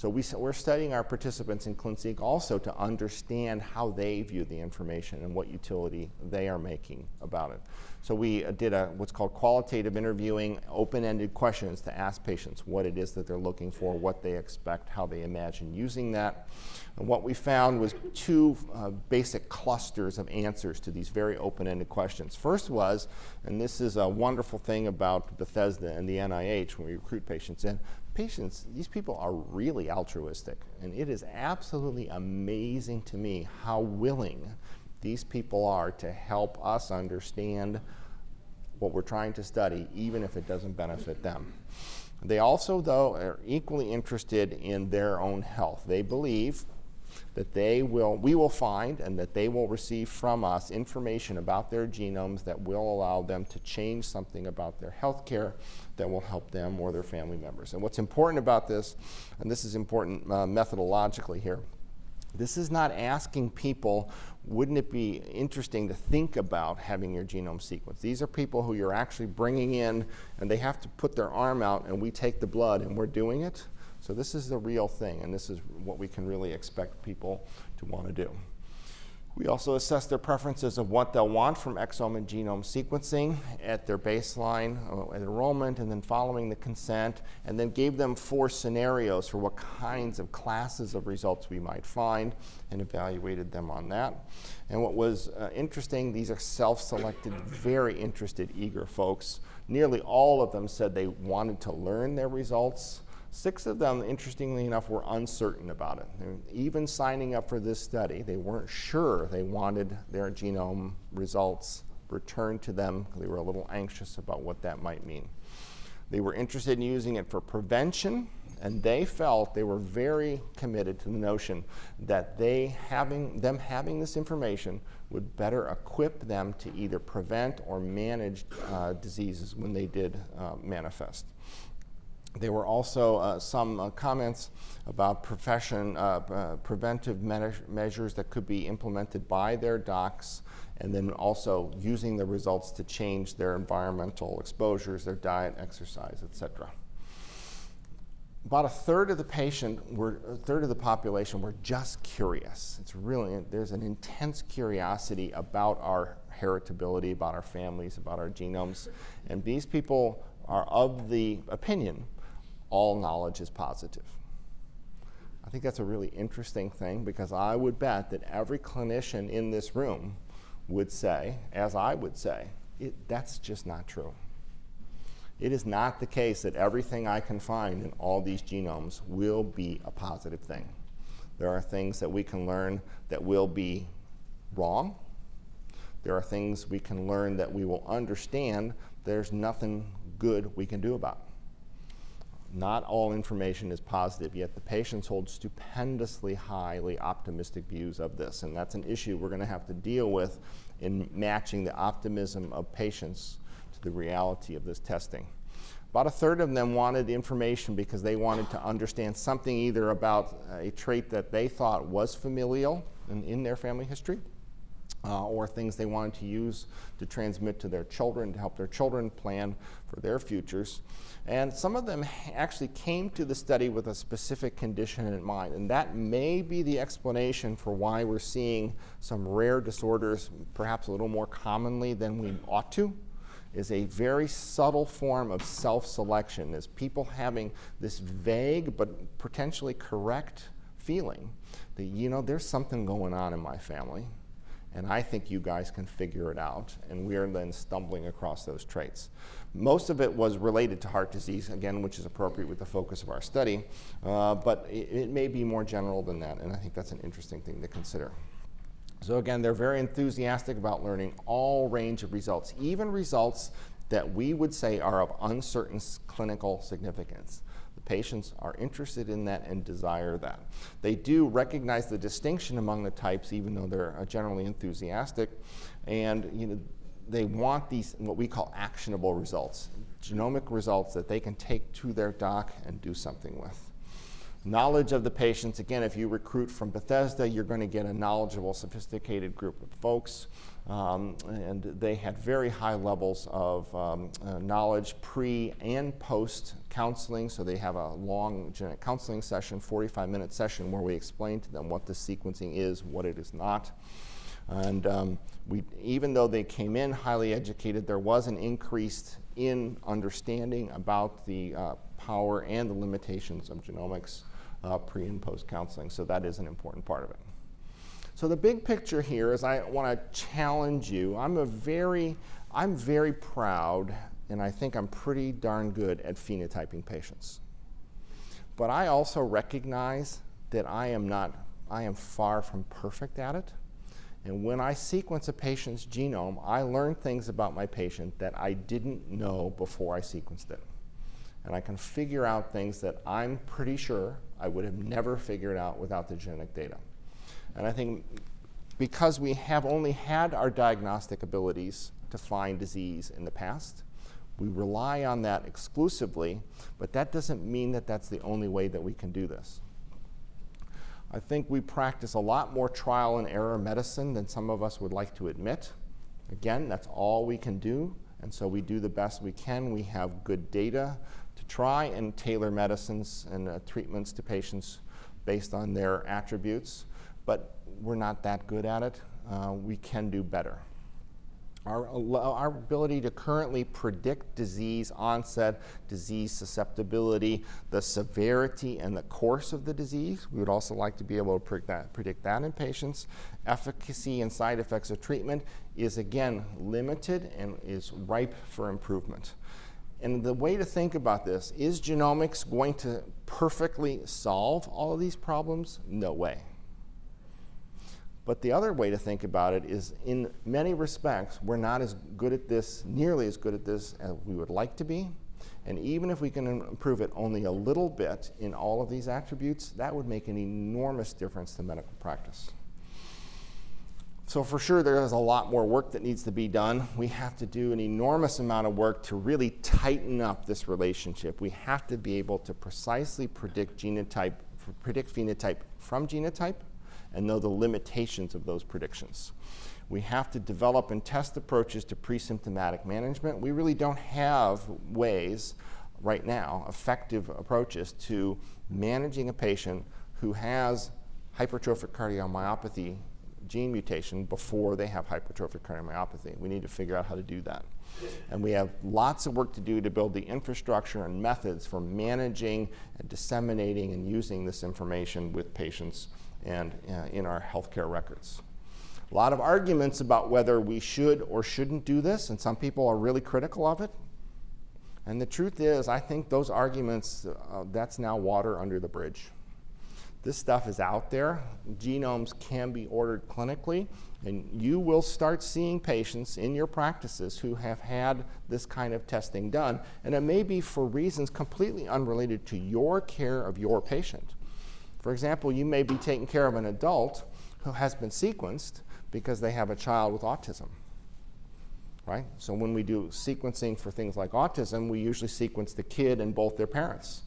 So we, are studying our participants in ClinSeq also to understand how they view the information and what utility they are making about it. So we uh, did a, what's called qualitative interviewing, open-ended questions to ask patients what it is that they're looking for, what they expect, how they imagine using that. And what we found was two uh, basic clusters of answers to these very open-ended questions. First was, and this is a wonderful thing about Bethesda and the NIH when we recruit patients in, patients, these people are really altruistic. And it is absolutely amazing to me how willing these people are to help us understand what we're trying to study, even if it doesn't benefit them. They also, though, are equally interested in their own health. They believe that they will, we will find and that they will receive from us information about their genomes that will allow them to change something about their health care that will help them or their family members. And what's important about this, and this is important uh, methodologically here, this is not asking people, wouldn't it be interesting to think about having your genome sequenced? These are people who you're actually bringing in and they have to put their arm out and we take the blood and we're doing it. So this is the real thing and this is what we can really expect people to want to do. We also assessed their preferences of what they'll want from exome and genome sequencing at their baseline uh, at enrollment and then following the consent, and then gave them four scenarios for what kinds of classes of results we might find and evaluated them on that. And what was uh, interesting, these are self-selected, very interested, eager folks. Nearly all of them said they wanted to learn their results Six of them, interestingly enough, were uncertain about it. Even signing up for this study, they weren't sure they wanted their genome results returned to them. They were a little anxious about what that might mean. They were interested in using it for prevention, and they felt they were very committed to the notion that they having, them having this information would better equip them to either prevent or manage uh, diseases when they did uh, manifest. There were also uh, some uh, comments about profession, uh, uh preventive me measures that could be implemented by their docs, and then also using the results to change their environmental exposures, their diet, exercise, etc. About a third of the patient were, a third of the population were just curious. It's really, there's an intense curiosity about our heritability, about our families, about our genomes. And these people are of the opinion all knowledge is positive. I think that's a really interesting thing because I would bet that every clinician in this room would say, as I would say, that's just not true. It is not the case that everything I can find in all these genomes will be a positive thing. There are things that we can learn that will be wrong. There are things we can learn that we will understand there's nothing good we can do about. Not all information is positive, yet the patients hold stupendously highly optimistic views of this, and that's an issue we're going to have to deal with in matching the optimism of patients to the reality of this testing. About a third of them wanted information because they wanted to understand something either about uh, a trait that they thought was familial in, in their family history, uh, or things they wanted to use to transmit to their children, to help their children plan for their futures. And some of them actually came to the study with a specific condition in mind, and that may be the explanation for why we're seeing some rare disorders perhaps a little more commonly than we ought to is a very subtle form of self-selection, is people having this vague but potentially correct feeling that, you know, there's something going on in my family and I think you guys can figure it out. And we are then stumbling across those traits. Most of it was related to heart disease, again, which is appropriate with the focus of our study, uh, but it, it, may be more general than that, and I think that's an interesting thing to consider. So again, they're very enthusiastic about learning all range of results, even results that we would say are of uncertain clinical significance. Patients are interested in that and desire that. They do recognize the distinction among the types, even though they're uh, generally enthusiastic, and you know, they want these, what we call actionable results, genomic results that they can take to their doc and do something with. Knowledge of the patients, again, if you recruit from Bethesda, you're going to get a knowledgeable, sophisticated group of folks. Um, and they had very high levels of um, uh, knowledge pre and post counseling. So they have a long genetic counseling session, 45 minute session, where we explain to them what the sequencing is, what it is not. And um, we, even though they came in highly educated, there was an increase in understanding about the uh, power and the limitations of genomics uh, pre and post counseling. So that is an important part of it. So the big picture here is I want to challenge you. I'm a very, I'm very proud, and I think I'm pretty darn good at phenotyping patients. But I also recognize that I am not, I am far from perfect at it. And when I sequence a patient's genome, I learn things about my patient that I didn't know before I sequenced it and I can figure out things that I'm pretty sure I would have never figured out without the genetic data. And I think because we have only had our diagnostic abilities to find disease in the past, we rely on that exclusively, but that doesn't mean that that's the only way that we can do this. I think we practice a lot more trial and error medicine than some of us would like to admit. Again, that's all we can do, and so we do the best we can. We have good data to try and tailor medicines and uh, treatments to patients based on their attributes, but we're not that good at it. uh, we can do better. Our, our, ability to currently predict disease onset, disease susceptibility, the severity and the course of the disease. We would also like to be able to predict that, predict that in patients. Efficacy and side effects of treatment is again limited and is ripe for improvement. And the way to think about this, is genomics going to perfectly solve all of these problems? No way. But the other way to think about it is in many respects, we're not as good at this, nearly as good at this as we would like to be. And even if we can improve it only a little bit in all of these attributes, that would make an enormous difference to medical practice. So for sure, there is a lot more work that needs to be done. We have to do an enormous amount of work to really tighten up this relationship. We have to be able to precisely predict genotype, predict phenotype from genotype, and know the limitations of those predictions. We have to develop and test approaches to pre-symptomatic management. We really don't have ways right now, effective approaches to managing a patient who has hypertrophic cardiomyopathy gene mutation before they have hypertrophic cardiomyopathy. We need to figure out how to do that. And we have lots of work to do to build the infrastructure and methods for managing and disseminating and using this information with patients and uh, in our healthcare records. A lot of arguments about whether we should or shouldn't do this, and some people are really critical of it. And the truth is, I think those arguments, uh, that's now water under the bridge. This stuff is out there. Genomes can be ordered clinically, and you will start seeing patients in your practices who have had this kind of testing done. And it may be for reasons completely unrelated to your care of your patient. For example, you may be taking care of an adult who has been sequenced because they have a child with autism. Right? So when we do sequencing for things like autism, we usually sequence the kid and both their parents.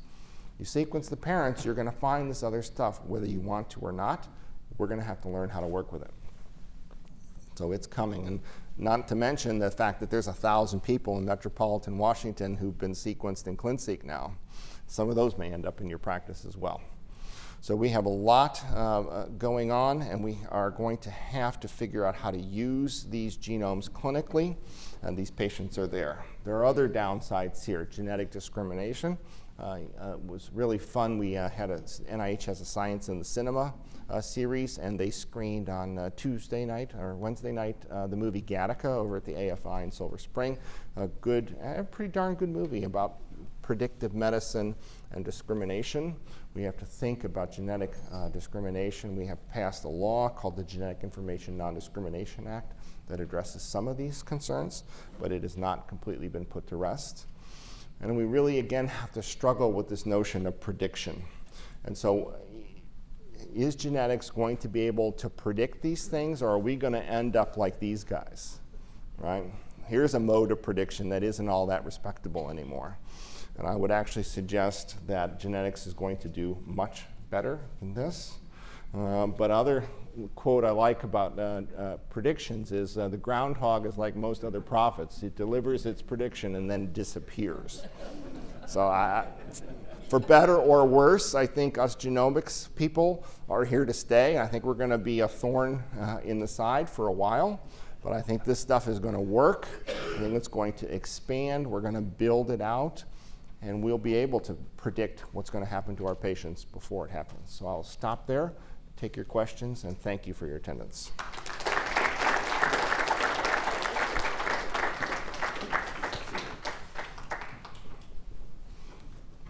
You sequence the parents, you're going to find this other stuff, whether you want to or not. We're going to have to learn how to work with it. So it's coming. And not to mention the fact that there's a thousand people in metropolitan Washington who've been sequenced in ClinSeq now. Some of those may end up in your practice as well. So we have a lot uh, uh, going on, and we are going to have to figure out how to use these genomes clinically, and these patients are there. There are other downsides here, genetic discrimination. Uh, uh, was really fun. We uh, had a, NIH has a Science in the Cinema uh, series, and they screened on Tuesday night or Wednesday night the movie Gattaca over at the AFI in Silver Spring. A good, a pretty darn good movie about predictive medicine and discrimination. We have to think about genetic uh, discrimination. We have passed a law called the Genetic Information Non-Discrimination Act that addresses some of these concerns, but it has not completely been put to rest. And we really, again, have to struggle with this notion of prediction. And so is genetics going to be able to predict these things, or are we going to end up like these guys, right? Here's a mode of prediction that isn't all that respectable anymore. And I would actually suggest that genetics is going to do much better than this. Uh, but other quote I like about uh, uh, predictions is uh, the groundhog is like most other prophets. It delivers its prediction and then disappears. so I, for better or worse, I think us genomics people are here to stay. I think we're going to be a thorn uh, in the side for a while. But I think this stuff is going to work. I think it's going to expand. We're going to build it out and we'll be able to predict what's going to happen to our patients before it happens. So I'll stop there, take your questions, and thank you for your attendance.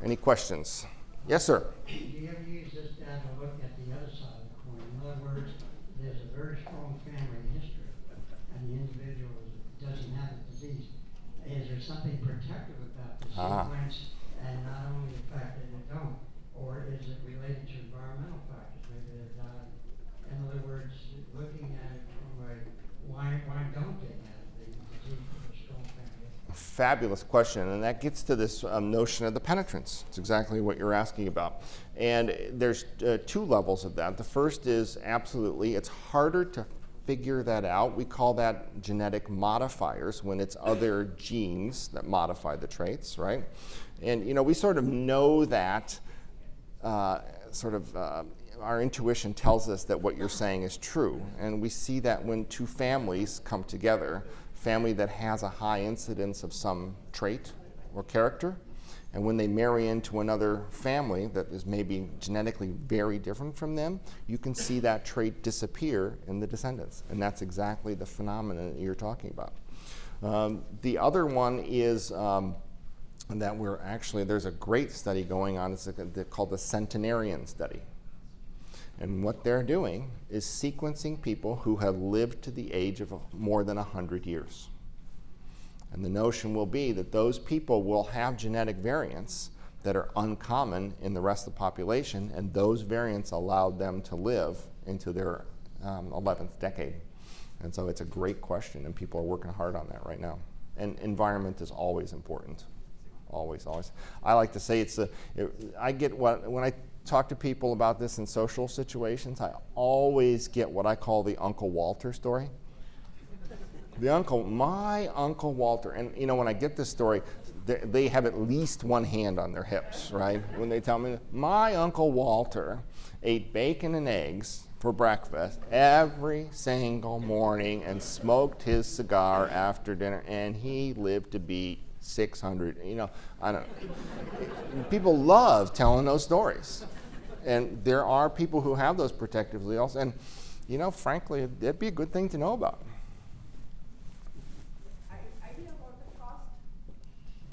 Any questions? Yes, sir. Do you ever use this data to look at the other side of the coin? In other words, there's a very strong family history, and the individual doesn't have the disease. Is there something ah. sequence and not only the fact that they don't, or is it related to environmental factors? Maybe they died. In other words, looking at it from a why why don't they have the disease of a strong family? Fabulous question, and that gets to this um, notion of the penetrance. It's exactly what you're asking about. And there's uh, two levels of that. The first is absolutely, it's harder to figure that out. We call that genetic modifiers when it's other genes that modify the traits, right? And you know, we sort of know that uh, sort of uh, our intuition tells us that what you're saying is true. And we see that when two families come together, family that has a high incidence of some trait or character, and when they marry into another family that is maybe genetically very different from them, you can see that trait disappear in the descendants. And that's exactly the phenomenon you're talking about. Um, the other one is um, that we're actually, there's a great study going on, it's called the Centenarian Study. And what they're doing is sequencing people who have lived to the age of more than 100 years. And the notion will be that those people will have genetic variants that are uncommon in the rest of the population, and those variants allowed them to live into their um, 11th decade. And so it's a great question, and people are working hard on that right now. And environment is always important. Always, always. I like to say it's a, it, I get what, when I talk to people about this in social situations, I always get what I call the Uncle Walter story. The uncle, my Uncle Walter, and you know, when I get this story, they, have at least one hand on their hips, right? When they tell me, my Uncle Walter ate bacon and eggs for breakfast every single morning and smoked his cigar after dinner, and he lived to be 600. You know, I don't. people love telling those stories, and there are people who have those protective alleles, and you know, frankly, it'd be a good thing to know about.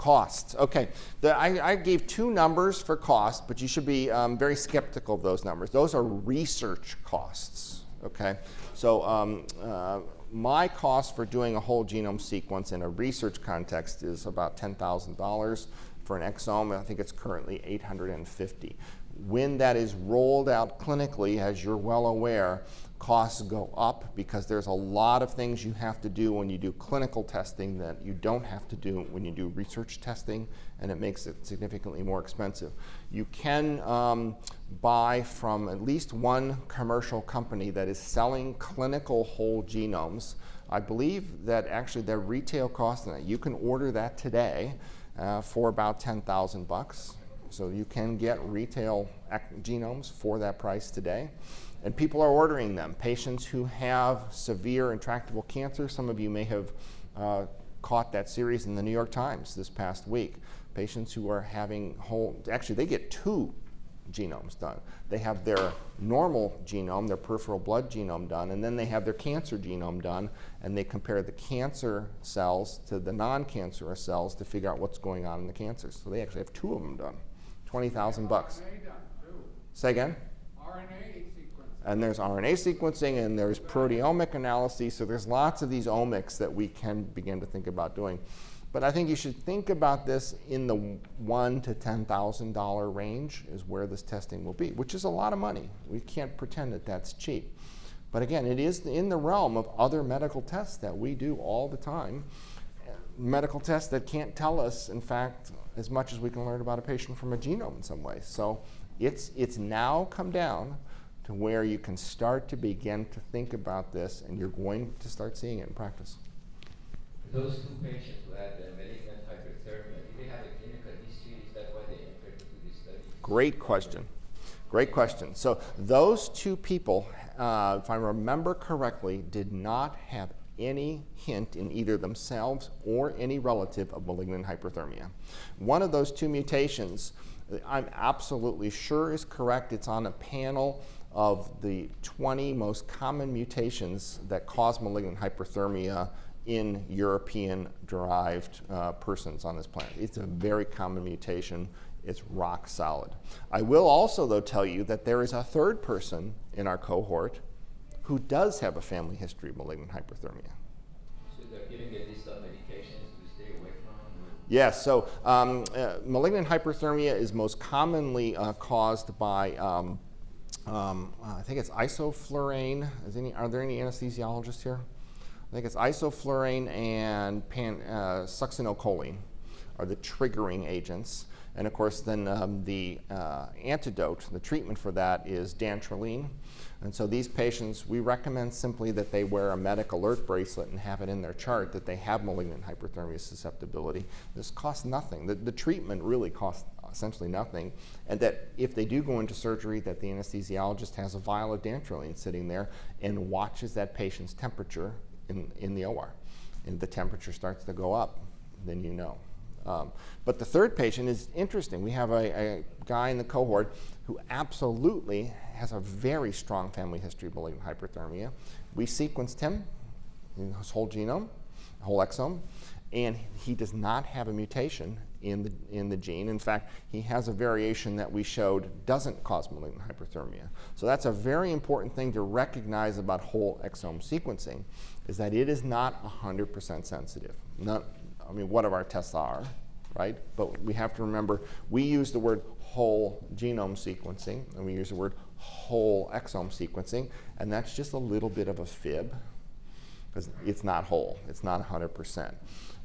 Costs. Okay. The, I, I, gave two numbers for cost, but you should be um, very skeptical of those numbers. Those are research costs. Okay. So um, uh, my cost for doing a whole genome sequence in a research context is about $10,000. For an exome, I think it's currently 850. When that is rolled out clinically, as you're well aware, costs go up because there's a lot of things you have to do when you do clinical testing that you don't have to do when you do research testing, and it makes it significantly more expensive. You can um, buy from at least one commercial company that is selling clinical whole genomes. I believe that actually their retail cost, and you can order that today uh, for about 10,000 bucks. So you can get retail genomes for that price today. And people are ordering them. Patients who have severe intractable cancer, some of you may have uh, caught that series in the New York Times this past week. Patients who are having whole, actually, they get two genomes done. They have their normal genome, their peripheral blood genome done, and then they have their cancer genome done, and they compare the cancer cells to the non-cancerous cells to figure out what's going on in the cancer. So they actually have two of them done. 20,000 bucks. Say again? RNA and there's RNA sequencing and there's proteomic analysis. So there's lots of these omics that we can begin to think about doing. But I think you should think about this in the one to ten thousand dollar range is where this testing will be, which is a lot of money. We can't pretend that that's cheap. But again, it is in the realm of other medical tests that we do all the time. Medical tests that can't tell us, in fact, as much as we can learn about a patient from a genome in some ways. So it's, it's now come down to where you can start to begin to think about this and you're going to start seeing it in practice. Those two patients who had the malignant hyperthermia, did they have a clinical history? Is that why they entered into this study? Great question. Great question. So those two people, uh, if I remember correctly, did not have any hint in either themselves or any relative of malignant hyperthermia. One of those two mutations, I'm absolutely sure is correct. It's on a panel of the 20 most common mutations that cause malignant hyperthermia in European-derived uh, persons on this planet. It's a very common mutation. It's rock solid. I will also, though, tell you that there is a third person in our cohort who does have a family history of malignant hyperthermia. So they're giving a list of medications to stay away from? Yes, so um, uh, malignant hyperthermia is most commonly uh, caused by um, um, uh, I think it's isoflurane. Is any, are there any anesthesiologists here? I think it's isoflurane and pan, uh, succinylcholine are the triggering agents. And of course, then um, the uh, antidote, the treatment for that is dantrolene. And so these patients, we recommend simply that they wear a medic alert bracelet and have it in their chart that they have malignant hyperthermia susceptibility. This costs nothing. The, the treatment really costs essentially nothing, and that if they do go into surgery, that the anesthesiologist has a vial of dantrolene sitting there and watches that patient's temperature in, in the OR. And the temperature starts to go up, then you know. Um, but the third patient is interesting. We have a, a, guy in the cohort who absolutely has a very strong family history of malignant hyperthermia. We sequenced him, his whole genome, whole exome, and he does not have a mutation in the, in the gene. In fact, he has a variation that we showed doesn't cause malignant hyperthermia. So that's a very important thing to recognize about whole exome sequencing, is that it is not 100% sensitive. Not, I mean, what of our tests are, right? But we have to remember, we use the word whole genome sequencing, and we use the word whole exome sequencing, and that's just a little bit of a fib, because it's not whole, it's not 100%.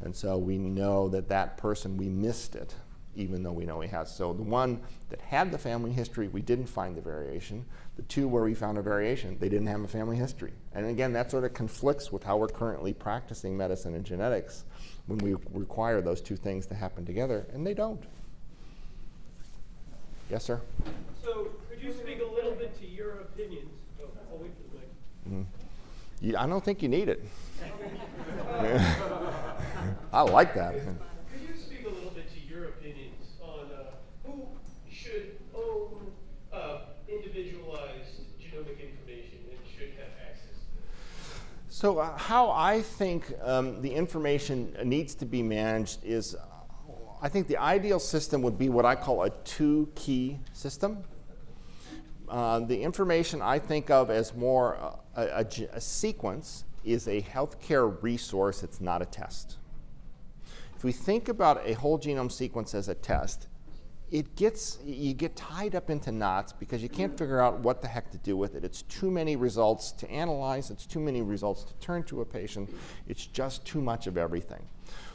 And so we know that that person, we missed it, even though we know he has. So the one that had the family history, we didn't find the variation. The two where we found a variation, they didn't have a family history. And again, that sort of conflicts with how we're currently practicing medicine and genetics when we require those two things to happen together, and they don't. Yes, sir? So could you speak a little bit to your opinions? Oh, I'll wait for the mic. Mm-hmm. You, I don't think you need it. I like that. Could you speak a little bit to your opinions on uh, who should own uh, individualized genomic information and should have access to it? So uh, how I think um, the information needs to be managed is, uh, I think the ideal system would be what I call a two-key system. Uh, the information I think of as more uh, a, a, a sequence is a healthcare resource, it's not a test. If we think about a whole genome sequence as a test, it gets, you get tied up into knots because you can't figure out what the heck to do with it. It's too many results to analyze, it's too many results to turn to a patient, it's just too much of everything.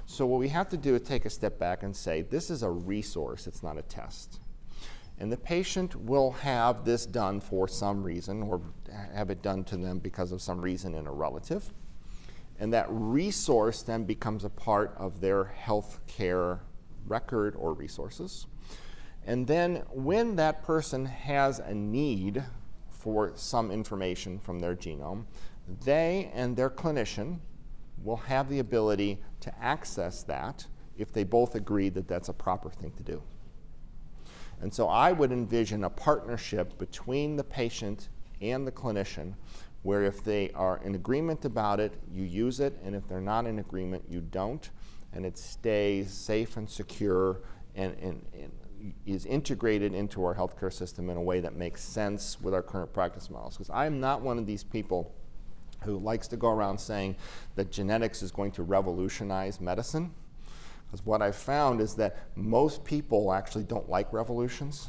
So what we have to do is take a step back and say, this is a resource, it's not a test. And the patient will have this done for some reason or have it done to them because of some reason in a relative. And that resource then becomes a part of their health care record or resources. And then when that person has a need for some information from their genome, they and their clinician will have the ability to access that if they both agree that that's a proper thing to do. And so I would envision a partnership between the patient and the clinician where if they are in agreement about it, you use it, and if they're not in agreement, you don't, and it stays safe and secure and, and, and is integrated into our healthcare system in a way that makes sense with our current practice models. Because I am not one of these people who likes to go around saying that genetics is going to revolutionize medicine. Because what I've found is that most people actually don't like revolutions.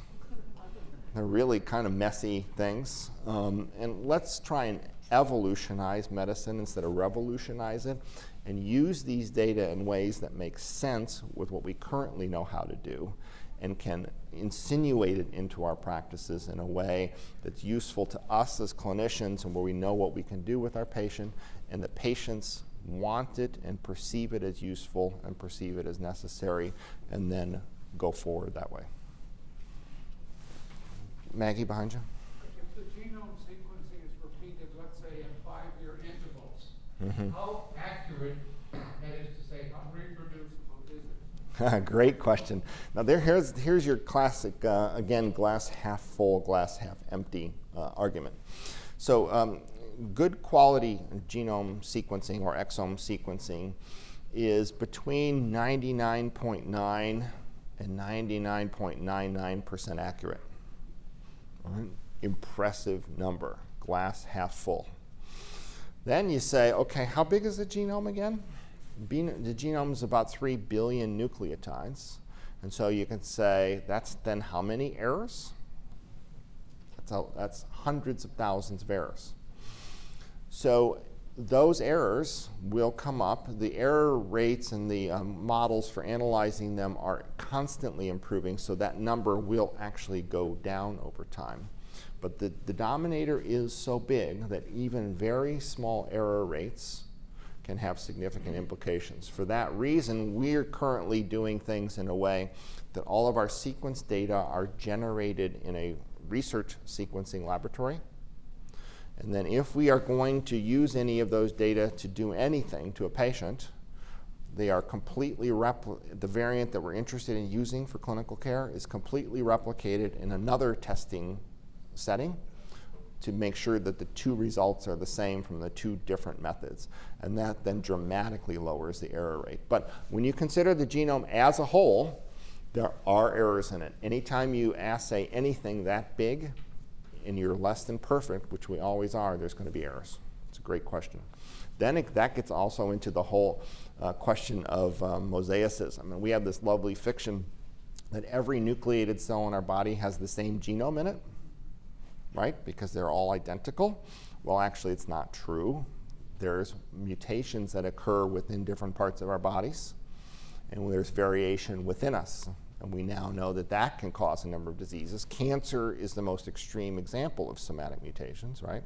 They're really kind of messy things. Um, and let's try and evolutionize medicine instead of revolutionize it and use these data in ways that make sense with what we currently know how to do and can insinuate it into our practices in a way that's useful to us as clinicians and where we know what we can do with our patient and the patients want it and perceive it as useful and perceive it as necessary and then go forward that way. Maggie behind you. If the genome sequencing is repeated, let's say in five-year intervals, Mm-hmm. how accurate, that is to say, how reproducible is it? Great question. Now there, here's, here's your classic, uh, again, glass half full, glass half empty uh, argument. So um, good quality genome sequencing or exome sequencing is between 99.9 and 99.99% accurate. Impressive number, glass half full. Then you say, okay, how big is the genome again? the genome is about 3 billion nucleotides. And so you can say, that's then how many errors? That's, that's hundreds of thousands of errors. So those errors will come up. The error rates and the um, models for analyzing them are constantly improving, so that number will actually go down over time. But the denominator is so big that even very small error rates can have significant implications. For that reason, we're currently doing things in a way that all of our sequence data are generated in a research sequencing laboratory. And then if we are going to use any of those data to do anything to a patient, they are completely the variant that we're interested in using for clinical care is completely replicated in another testing setting to make sure that the two results are the same from the two different methods. And that then dramatically lowers the error rate. But when you consider the genome as a whole, there are errors in it. Anytime you assay anything that big and you're less than perfect, which we always are, there's going to be errors. It's a great question. Then it, that gets also into the whole uh, question of um, mosaicism. And we have this lovely fiction that every nucleated cell in our body has the same genome in it right? Because they're all identical. Well, actually, it's not true. There's mutations that occur within different parts of our bodies, and there's variation within us. And we now know that that can cause a number of diseases. Cancer is the most extreme example of somatic mutations, right?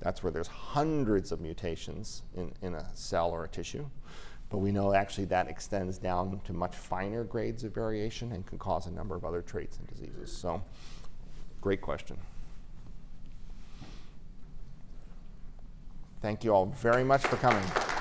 That's where there's hundreds of mutations in, in a cell or a tissue. But we know actually that extends down to much finer grades of variation and can cause a number of other traits and diseases. So, great question. Thank you all very much for coming.